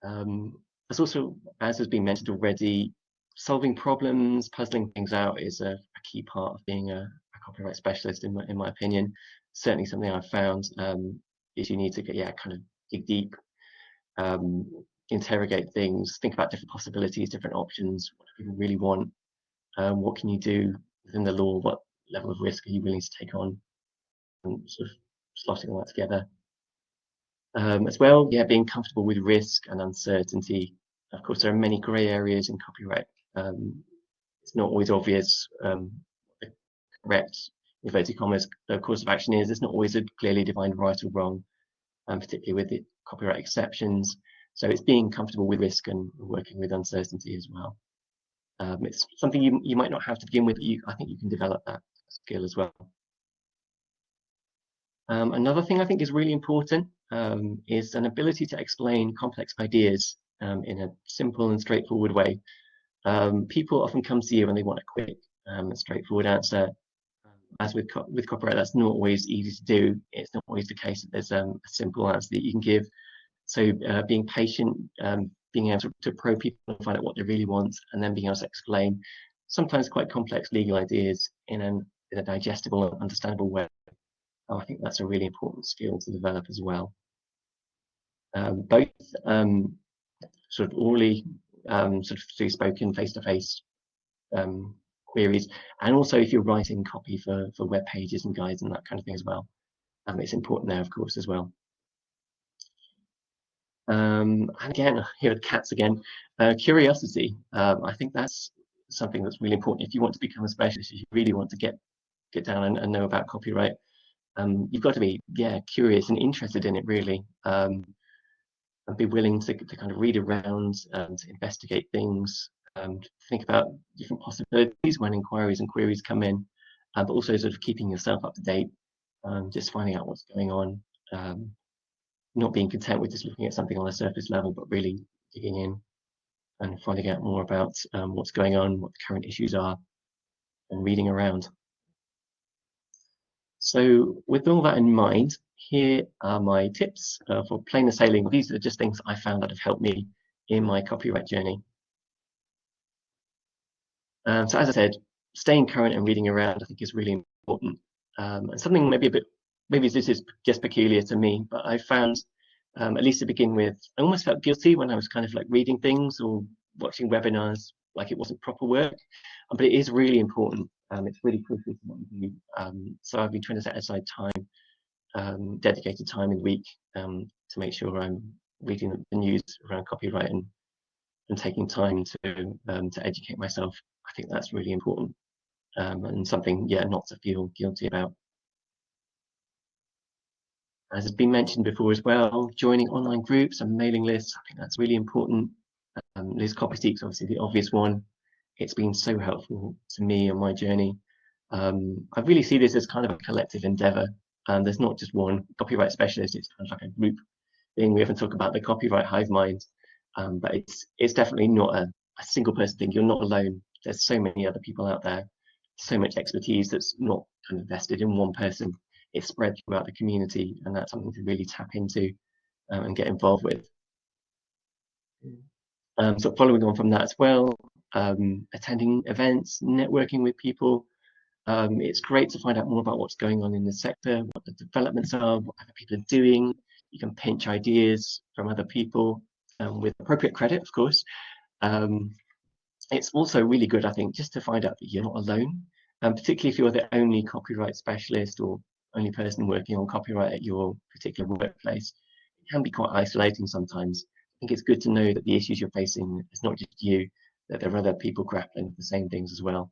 Um, there's also, as has been mentioned already, solving problems, puzzling things out is a, a key part of being a, a, copyright specialist, in my, in my opinion. Certainly something I've found um, is you need to get, yeah, kind of dig deep, um, interrogate things, think about different possibilities, different options, what people really want, um, what can you do within the law, what level of risk are you willing to take on, and sort of slotting all that together. Um, as well, yeah, being comfortable with risk and uncertainty. Of course, there are many grey areas in copyright. Um, it's not always obvious um, the correct inverted commas the course of action is. It's not always a clearly defined right or wrong, um, particularly with the copyright exceptions. So it's being comfortable with risk and working with uncertainty as well. Um, it's something you, you might not have to begin with, but you, I think you can develop that skill as well. Um, another thing I think is really important um, is an ability to explain complex ideas um, in a simple and straightforward way. Um, people often come to you when they want a quick um, and straightforward answer. As with co with copyright, that's not always easy to do. It's not always the case that there's a simple answer that you can give. So uh, being patient, being able to, to probe people and find out what they really want, and then being able to explain sometimes quite complex legal ideas in, an, in a digestible and understandable way. Oh, I think that's a really important skill to develop as well. Um, both um, sort of orally, um, sort of through spoken face-to-face um, queries, and also if you're writing copy for, for web pages and guides and that kind of thing as well. Um, it's important there, of course, as well. Um, and again, *laughs* here the cats again. Uh, curiosity. Um, I think that's something that's really important. If you want to become a specialist, if you really want to get get down and, and know about copyright, um, you've got to be yeah curious and interested in it really, um, and be willing to, to kind of read around and investigate things, um, think about different possibilities when inquiries and queries come in, uh, but also sort of keeping yourself up to date, um, just finding out what's going on not being content with just looking at something on a surface level, but really digging in and finding out more about um, what's going on, what the current issues are, and reading around. So with all that in mind, here are my tips uh, for plainer sailing. These are just things I found that have helped me in my copyright journey. Um, so as I said, staying current and reading around I think is really important. Um, and something maybe a bit maybe this is just peculiar to me, but I found, um, at least to begin with, I almost felt guilty when I was kind of like reading things or watching webinars like it wasn't proper work. Um, but it is really important. Um, it's really crucial to what you do. Um, so I've been trying to set aside time, um, dedicated time in the week um, to make sure I'm reading the news around copyright and, and taking time to to educate myself. I think that's really important and something, yeah, not to feel guilty about as has been mentioned before as well, joining online groups and mailing lists, I think that's really important. Um, LIS-Copyseek's obviously the obvious one. It's been so helpful to me on my journey. Um, I really see this as kind of a collective endeavor. And there's not just one copyright specialist, it's kind of like a group thing. We often talk about the copyright hive mind, um, but it's it's definitely not a, a single person thing. You're not alone. There's so many other people out there, so much expertise that's not kind of vested in one person it's spread throughout the community and that's something to really tap into um, and get involved with. Um, so following on from that as well, um, attending events, networking with people. Um, it's great to find out more about what's going on in the sector, what the developments are, what other people are doing. You can pinch ideas from other people um, with appropriate credit, of course. Um, it's also really good, I think, just to find out that you're not alone, and particularly if you're the only copyright specialist or only person working on copyright at your particular workplace, it can be quite isolating sometimes. I think it's good to know that the issues you're facing it's not just you, that there are other people grappling with the same things as well.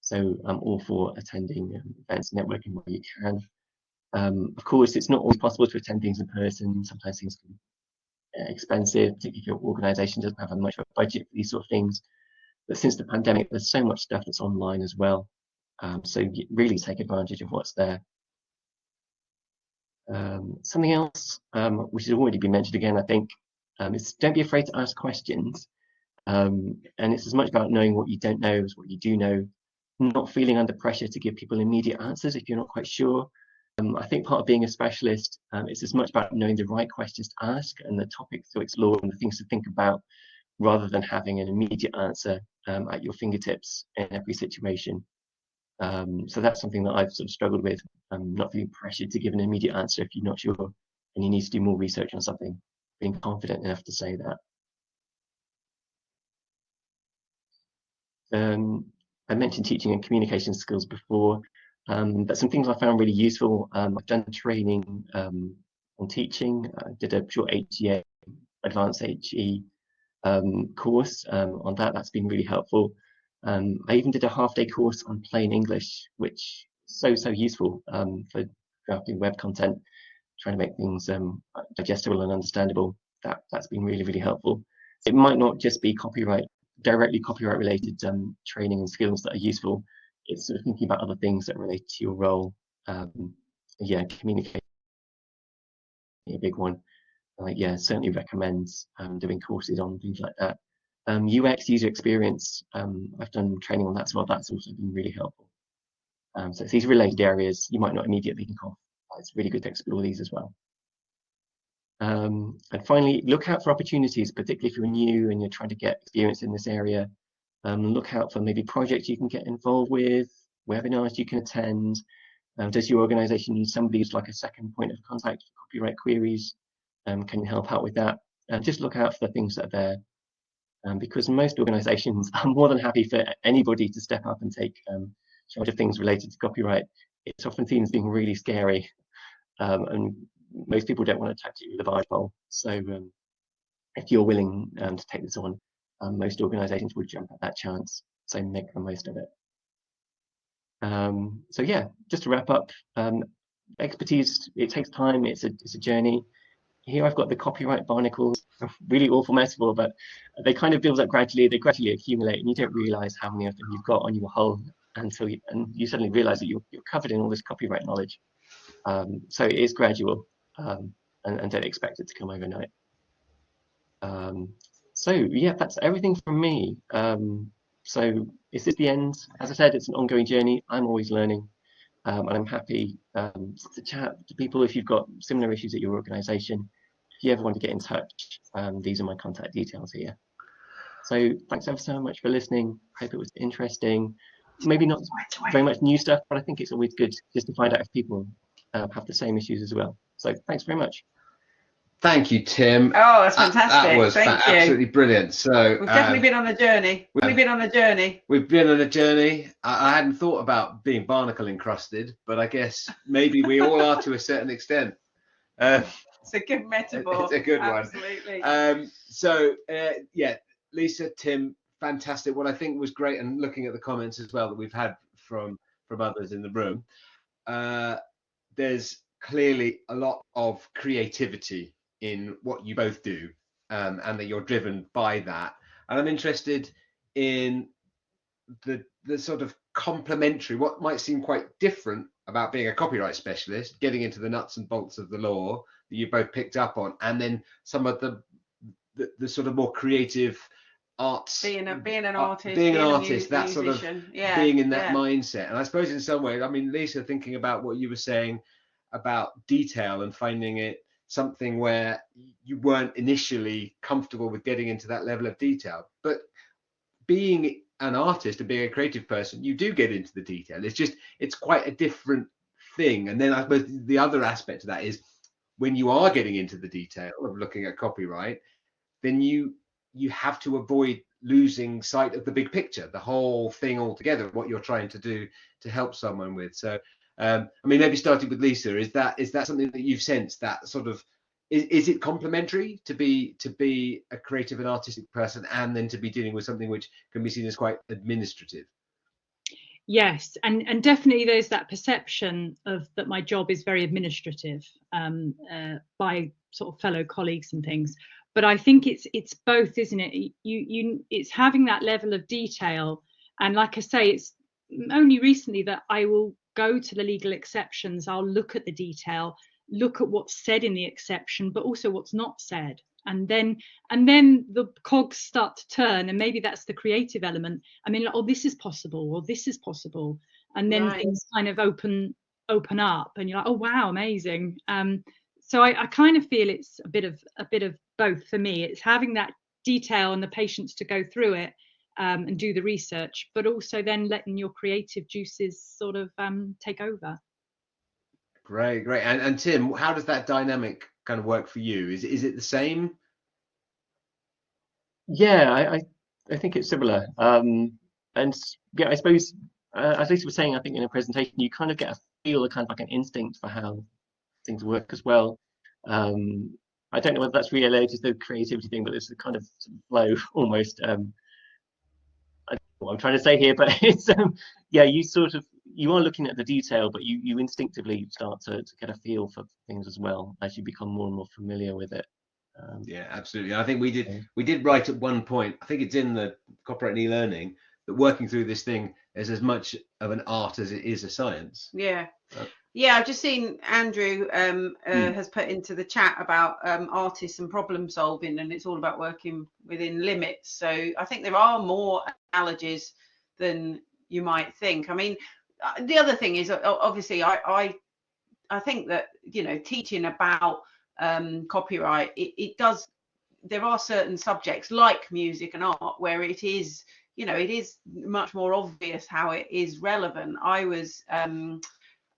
So I'm all for attending um, events, networking where you can. Um, of course, it's not always possible to attend things in person. Sometimes things can be uh, expensive, particularly if your organisation doesn't have much of a budget for these sort of things. But since the pandemic, there's so much stuff that's online as well. Um, so really take advantage of what's there. Um, something else, um, which has already been mentioned again, I think, um, is don't be afraid to ask questions. Um, and it's as much about knowing what you don't know as what you do know, not feeling under pressure to give people immediate answers if you're not quite sure. Um, I think part of being a specialist um, is as much about knowing the right questions to ask and the topics to explore and the things to think about rather than having an immediate answer at your fingertips in every situation. Um, so that's something that I've sort of struggled with, um, not feeling pressured to give an immediate answer if you're not sure and you need to do more research on something, being confident enough to say that. Um, I mentioned teaching and communication skills before, um, but some things I found really useful. Um, I've done training um, on teaching. I did a short HEA, advanced HE um, course um, on that. That's been really helpful. Um, I even did a half day course on plain English, which is so, so useful for drafting web content, trying to make things digestible and understandable. That, that's been really, really helpful. It might not just be copyright directly copyright related um, training and skills that are useful. It's sort of thinking about other things that relate to your role. Um, yeah, communication, a big one. Uh, yeah, certainly recommends um, doing courses on things like that. UX um, user experience, um, I've done training on that as well. That's also been really helpful. Um, so it's these related areas you might not immediately think of. It's really good to explore these as well. Um, and finally, look out for opportunities, particularly if you're new and you're trying to get experience in this area. Um, look out for maybe projects you can get involved with, webinars you can attend. Um, does your organization need somebody who's like a second point of contact for copyright queries? Can you help out with that? Just look out for the things that are there. Um, because most organizations *laughs* are more than happy for anybody to step up and take um, charge of things related to copyright. It's often seen as being really scary um, and most people don't want to touch it with a barge pole. So um, if you're willing um, to take this on, most organisations would jump at that chance. So make the most of it. So yeah, just to wrap up, expertise, it takes time, it's a, it's a journey. Here I've got the copyright barnacles, *laughs* really awful metaphor, but they kind of build up gradually, they gradually accumulate and you don't realise how many of them you've got on your hull until you, and you suddenly realise that you're, you're covered in all this copyright knowledge. Um, so it is gradual um, and, and, don't expect it to come overnight. Um, so yeah, that's everything from me. Um, so is this the end? As I said, it's an ongoing journey. I'm always learning. Um, and I'm happy um, to chat to people if you've got similar issues at your organization. If you ever want to get in touch, um, these are my contact details here. So thanks ever so much for listening. I hope it was interesting. Maybe not very much new stuff, but I think it's always good just to find out if people uh, have the same issues as well. So thanks very much. Thank you, Tim. Oh, that's fantastic. That, that was Thank fa- you. absolutely brilliant. So we've definitely um, been on a journey. We've been on a journey. We've been on a journey. I, I, hadn't thought about being barnacle encrusted, but I guess maybe we all are to a certain extent. Uh, it's a good metaphor. It's a good Absolutely. one. Um, so uh, yeah, Lisa, Tim, fantastic. What I think was great, and looking at the comments as well that we've had from from others in the room, uh, there's clearly a lot of creativity in what you both do um, and that you're driven by that and i'm interested in the the sort of complementary what might seem quite different about being a copyright specialist getting into the nuts and bolts of the law that you both picked up on and then some of the the, the sort of more creative arts being a being an uh, artist being, being an artist that sort of yeah, being in that yeah. mindset and i suppose in some way i mean lisa thinking about what you were saying about detail and finding it something where you weren't initially comfortable with getting into that level of detail. But being an artist and being a creative person, you do get into the detail. It's just it's quite a different thing. And then I suppose the other aspect of that is when you are getting into the detail of looking at copyright, then you you have to avoid losing sight of the big picture, the whole thing altogether, what you're trying to do to help someone with. So um, I mean, maybe starting with Lisa, is that is that something that you've sensed that sort of is, is it complementary to be to be a creative and artistic person and then to be dealing with something which can be seen as quite administrative? Yes, and and definitely there's that perception of that my job is very administrative um, uh, by sort of fellow colleagues and things. But I think it's it's both, isn't it? You you it's having that level of detail, and like I say, it's only recently that I will go to the legal exceptions, I'll look at the detail look at what's said in the exception, but also what's not said. And then and then the cogs start to turn, and maybe that's the creative element. I mean, like, oh, this is possible, or this is possible, and then Right. things kind of open open up, and you're like, oh wow, amazing. Um, so I, I kind of feel it's a bit of a bit of both for me. It's having that detail and the patience to go through it um, and do the research, but also then letting your creative juices sort of um, take over. Great, great. And and Tim, how does that dynamic kind of work for you? Is is it the same? Yeah, I, I, I think it's similar. Um, and yeah, I suppose, uh, as Lisa was saying, I think in a presentation, you kind of get a feel, a kind of like an instinct for how things work as well. Um, I don't know whether that's related to the creativity thing, but it's a kind of of flow *laughs* almost. Um, I don't know what I'm trying to say here, but *laughs* it's um, yeah, you sort of you are looking at the detail, but you you instinctively start to, to get a feel for things as well as you become more and more familiar with it. Um, Yeah, absolutely. I think we did Okay. we did write at one point. I think it's in the copyright and e-learning that working through this thing is as much of an art as it is a science. Yeah. Uh, Yeah, I've just seen Andrew um, uh, Hmm. has put into the chat about um, artists and problem solving, and it's all about working within limits. So I think there are more analogies than you might think. I mean, the other thing is uh, obviously I I, I think that you know teaching about um, copyright it, it does there are certain subjects like music and art where it is you know it is much more obvious how it is relevant. I was um,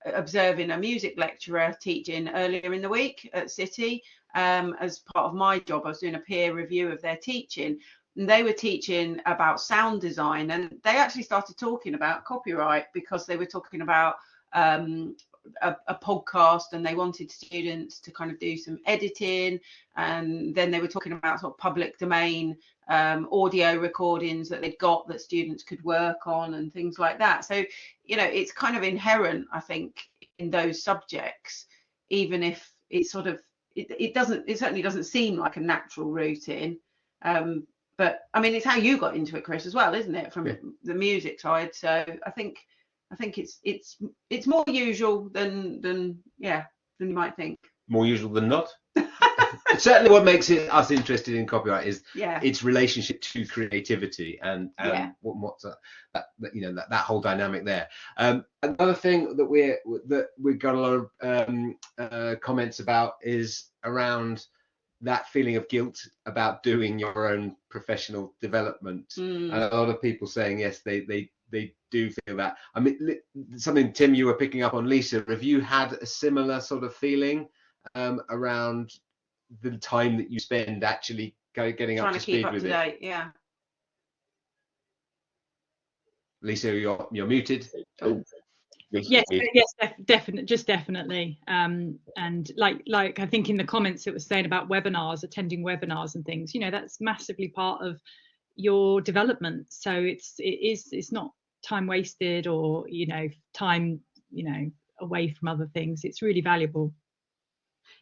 observing a music lecturer teaching earlier in the week at City. Um, as part of my job, I was doing a peer review of their teaching, and they were teaching about sound design, and they actually started talking about copyright because they were talking about um, a, a podcast, and they wanted students to kind of do some editing, and then they were talking about sort of public domain um, audio recordings that they'd got that students could work on and things like that. So you know it's kind of inherent i think in those subjects even if it sort of it, it doesn't it certainly doesn't seem like a natural route in um but i mean it's how you got into it chris as well isn't it from Yeah. the music side so i think i think it's it's it's more usual than than yeah than you might think More usual than not. *laughs* Certainly, what makes it us interested in copyright is yeah its relationship to creativity and, and Yeah. what, what's that, that, that you know that, that whole dynamic there. Um, another thing that we're that we've got a lot of um, uh, comments about is around that feeling of guilt about doing your own professional development. Mm. and a lot of people saying yes they they they do feel that. I mean something tim you were picking up on lisa. Have you had a similar sort of feeling um, around the time that you spend actually getting trying up to to keep speed up with to it? date yeah. Lisa you're you're muted. Oh, yes recently. yes def- definitely just definitely um and like like i think in the comments it was saying about webinars attending webinars and things you know that's massively part of your development so it's it is it's not time wasted or you know time you know away from other things it's really valuable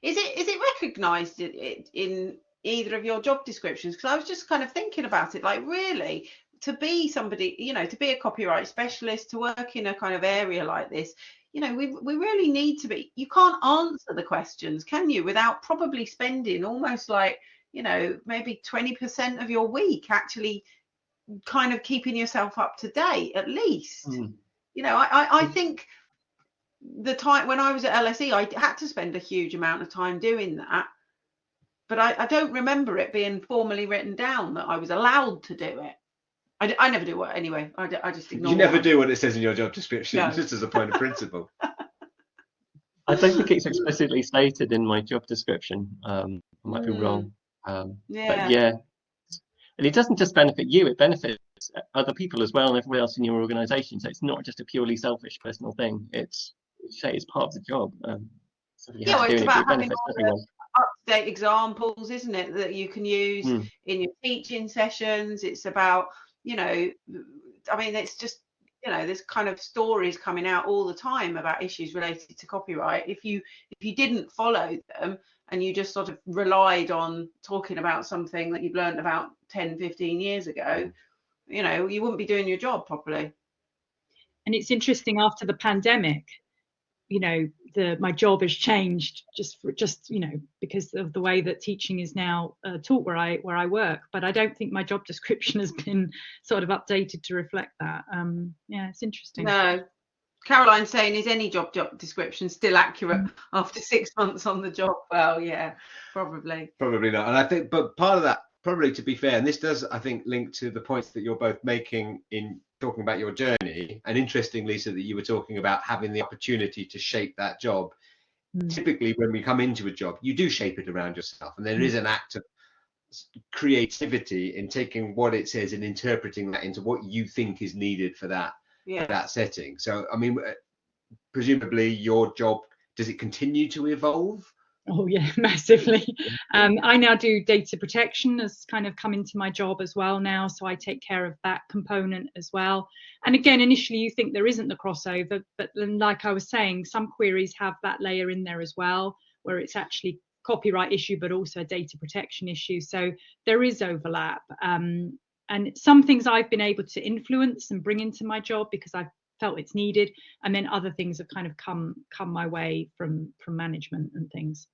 Is it is it recognised in, in either of your job descriptions? Because I was just kind of thinking about it, like really to be somebody, you know, to be a copyright specialist, to work in a kind of area like this, you know, we we really need to be. You can't answer the questions, can you, without probably spending almost like you know maybe 20% of your week actually kind of keeping yourself up to date at least Mm. you know I, I i think the time when i was at lse i had to spend a huge amount of time doing that but i, I don't remember it being formally written down that i was allowed to do it i, d- I never do it anyway i, d- I just ignore you never it. do what it says in your job description No. *laughs* just as a point of principle *laughs* I don't think it's explicitly stated in my job description. Um, I might be Mm. wrong. Um, yeah but yeah, and it doesn't just benefit you; it benefits other people as well and everyone else in your organisation. So it's not just a purely selfish personal thing. It's it's, it's part of the job. Um, so Yeah, well, it's about it having benefits all the- up-to-date examples isn't it that you can use Mm. in your teaching sessions it's about you know i mean it's just you know there's kind of stories coming out all the time about issues related to copyright. If you if you didn't follow them and you just sort of relied on talking about something that you've learned about 10 15 years ago mm. you know you wouldn't be doing your job properly. And it's interesting after the pandemic you know the my job has changed just for just you know because of the way that teaching is now uh, taught where I where I work. But I don't think my job *laughs* description has been sort of updated to reflect that. Um, yeah, it's interesting. No. Caroline saying, is any job job description still accurate Mm. *laughs* after six months on the job? Well, yeah, probably. Probably not. And I think, but part of that, probably to be fair, and this does, I think, link to the points that you're both making in talking about your journey. And interesting, Lisa, that you were talking about having the opportunity to shape that job. Mm. Typically, when we come into a job, you do shape it around yourself, and there is an act of creativity in taking what it says and interpreting that into what you think is needed for that Yeah. that setting. So, I mean, uh, presumably your job does it continue to evolve? Oh yeah, *laughs* massively. Um, I now do data protection as kind of come into my job as well now, so I take care of that component as well. And again, initially you think there isn't the crossover, but then like I was saying, some queries have that layer in there as well, where it's actually copyright issue, but also a data protection issue. So there is overlap. Um, and some things I've been able to influence and bring into my job because I've felt it's needed, and then other things have kind of come come my way from from management and things.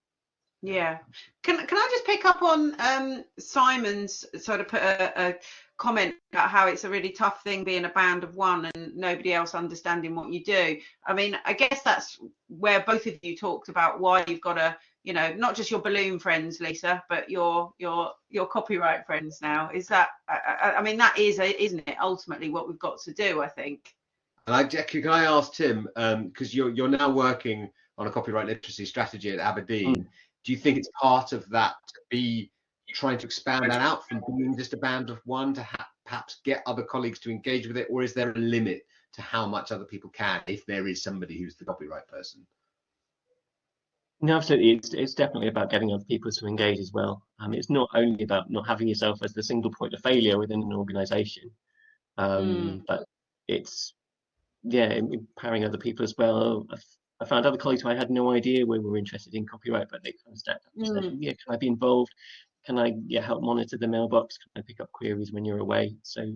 Yeah. Can can I just pick up on um, Simon's sort of put a, a comment about how it's a really tough thing being a band of one and nobody else understanding what you do. I mean, I guess that's where both of you talked about why you've got to, you know, not just your balloon friends, Lisa, but your your your copyright friends now. Is that? I, I, mean, that is, isn't it? Ultimately, what we've got to do, I think. And I, Jackie, can I ask Tim, because you're you're now working on a copyright literacy strategy at Aberdeen. Do you think it's part of that to be trying to expand that out from being just a band of one to ha- perhaps get other colleagues to engage with it, or is there a limit to how much other people can if there is somebody who's the copyright person? No, absolutely. It's, it's definitely about getting other people to engage as well. Um, it's not only about not having yourself as the single point of failure within an organization, um, but it's, yeah, empowering other people as well. I've, found other colleagues who I had no idea we were interested in copyright, but they kind of stepped up and said, mm. yeah, can I be involved? Can I yeah, help monitor the mailbox? Can I pick up queries when you're away? So,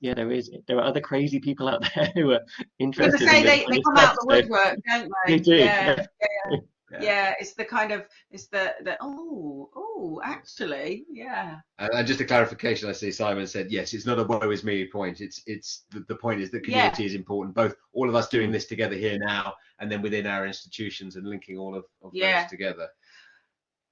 yeah, there is. There are other crazy people out *laughs* there who are I interested. to say in they, they come out the stuff, so- woodwork, don't they? They do, Yeah, yeah. yeah, yeah. It's the kind of it's the the oh oh actually yeah And, and just a clarification, I see Simon said yes. It's not a woe is me point. It's it's the, the point is that Yeah. community is important. Both all of us doing this together here now, and then within our institutions and linking all of, of Yeah. those together.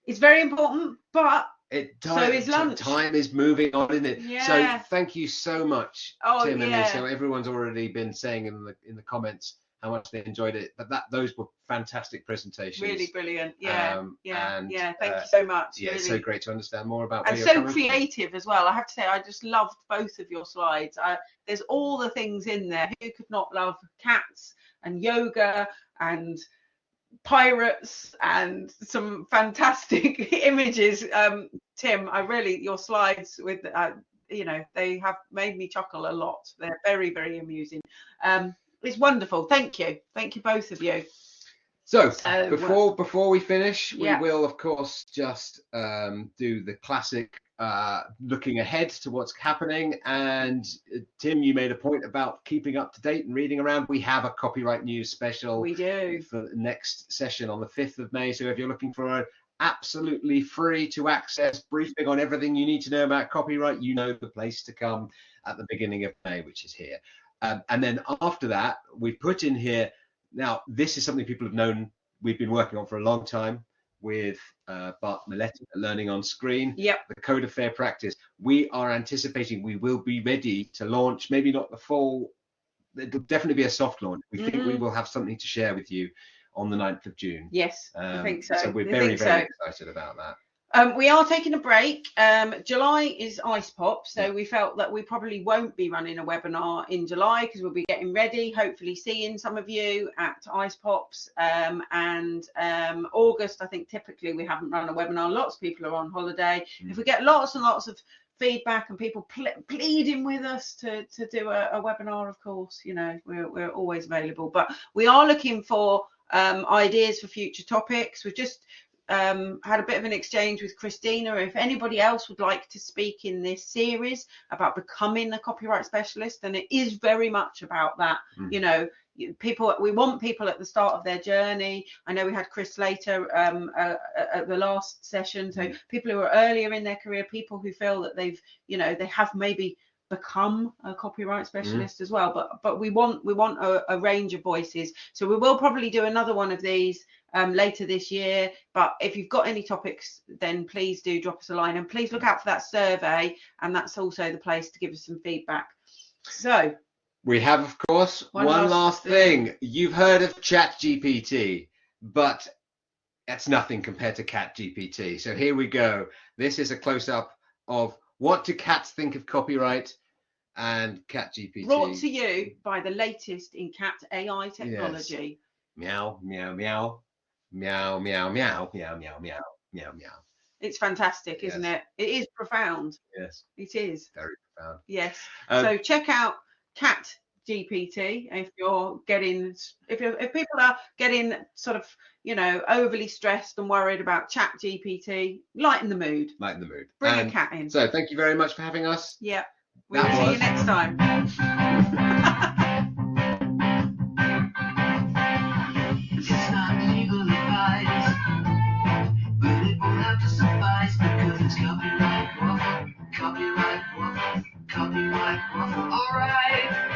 it's very important. But It So time, is lunch. time is moving on, isn't it? Yeah. So thank you so much, Oh, Tim and yeah. Lisa. Everyone's already been saying in the in the comments how much they enjoyed it. But that those were fantastic presentations. really brilliant. Yeah, Um, yeah, and, yeah. Thank uh, you so much. Yeah, it's really. so great to understand more about. and so coming from. creative as well. I have to say, I just loved both of your slides. I, there's all the things in there. Who could not love cats and yoga and pirates and some fantastic *laughs* images? Um, Tim, I really your slides with uh, you know they have made me chuckle a lot. They're very very amusing. Um, it's wonderful. Thank you. Thank you both of you. So So, before before we finish, we Yeah. will of course just um, do the classic uh, looking ahead to what's happening. And uh, Tim, you made a point about keeping up to date and reading around. We have a copyright news special we do. for the next session on the 5th of May. So if you're looking for an absolutely free to access briefing on everything you need to know about copyright, you know the place to come at the beginning of May, which is here. Um, and then after that, we've put in here. Now, this is something people have known we've been working on for a long time with uh, Bart Milletti at Learning on Screen Yep. the code of fair practice. We are anticipating we will be ready to launch, maybe not the full, it'll definitely be a soft launch. We think we Mhm. will have something to share with you on the 9th of June. Yes, I Um, think so. So we're I very, very so. excited about that. Um, we are taking a break. Um, July is Icepop, so we felt that we probably won't be running a webinar in July because we'll be getting ready, hopefully seeing some of you at Icepops. Um, and um, August, I think typically we haven't run a webinar. Lots of people are on holiday. Mm. If we get lots and lots of feedback and people ple- pleading with us to, to do a, a webinar, of course, you know, we're, we're always available. But we are looking for um, ideas for future topics. We've just um, had a bit of an exchange with Christina. If anybody else would like to speak in this series about becoming a copyright specialist, and it is very much about that. Mm. You know, people we want people at the start of their journey. I know we had Chris later um, uh, uh, at the last session. So Mm. people who are earlier in their career, people who feel that they've, you know, they have maybe become a copyright specialist as well but but we want we want a, a range of voices so we will probably do another one of these um, later this year but if you've got any topics then please do drop us a line and please look out for that survey and that's also the place to give us some feedback so We have, of course, One one, last last thing. You've heard of ChatGPT, but that's nothing compared to CatGPT. So here we go. This is a close up of what do cats think of copyright and CatGPT. brought to you by the latest in cat ai technology Meow, meow, meow, meow, meow, meow, meow, meow, meow, meow, meow. it's fantastic isn't it? It is profound. Yes, it is. Very profound. yes. Um, so check out cat gpt if you're getting if you're if people are getting sort of you know overly stressed and worried about chat gpt lighten the mood. Lighten the mood. bring And a cat in. So thank you very much for having us. yeah we'll That see was- you next time Alright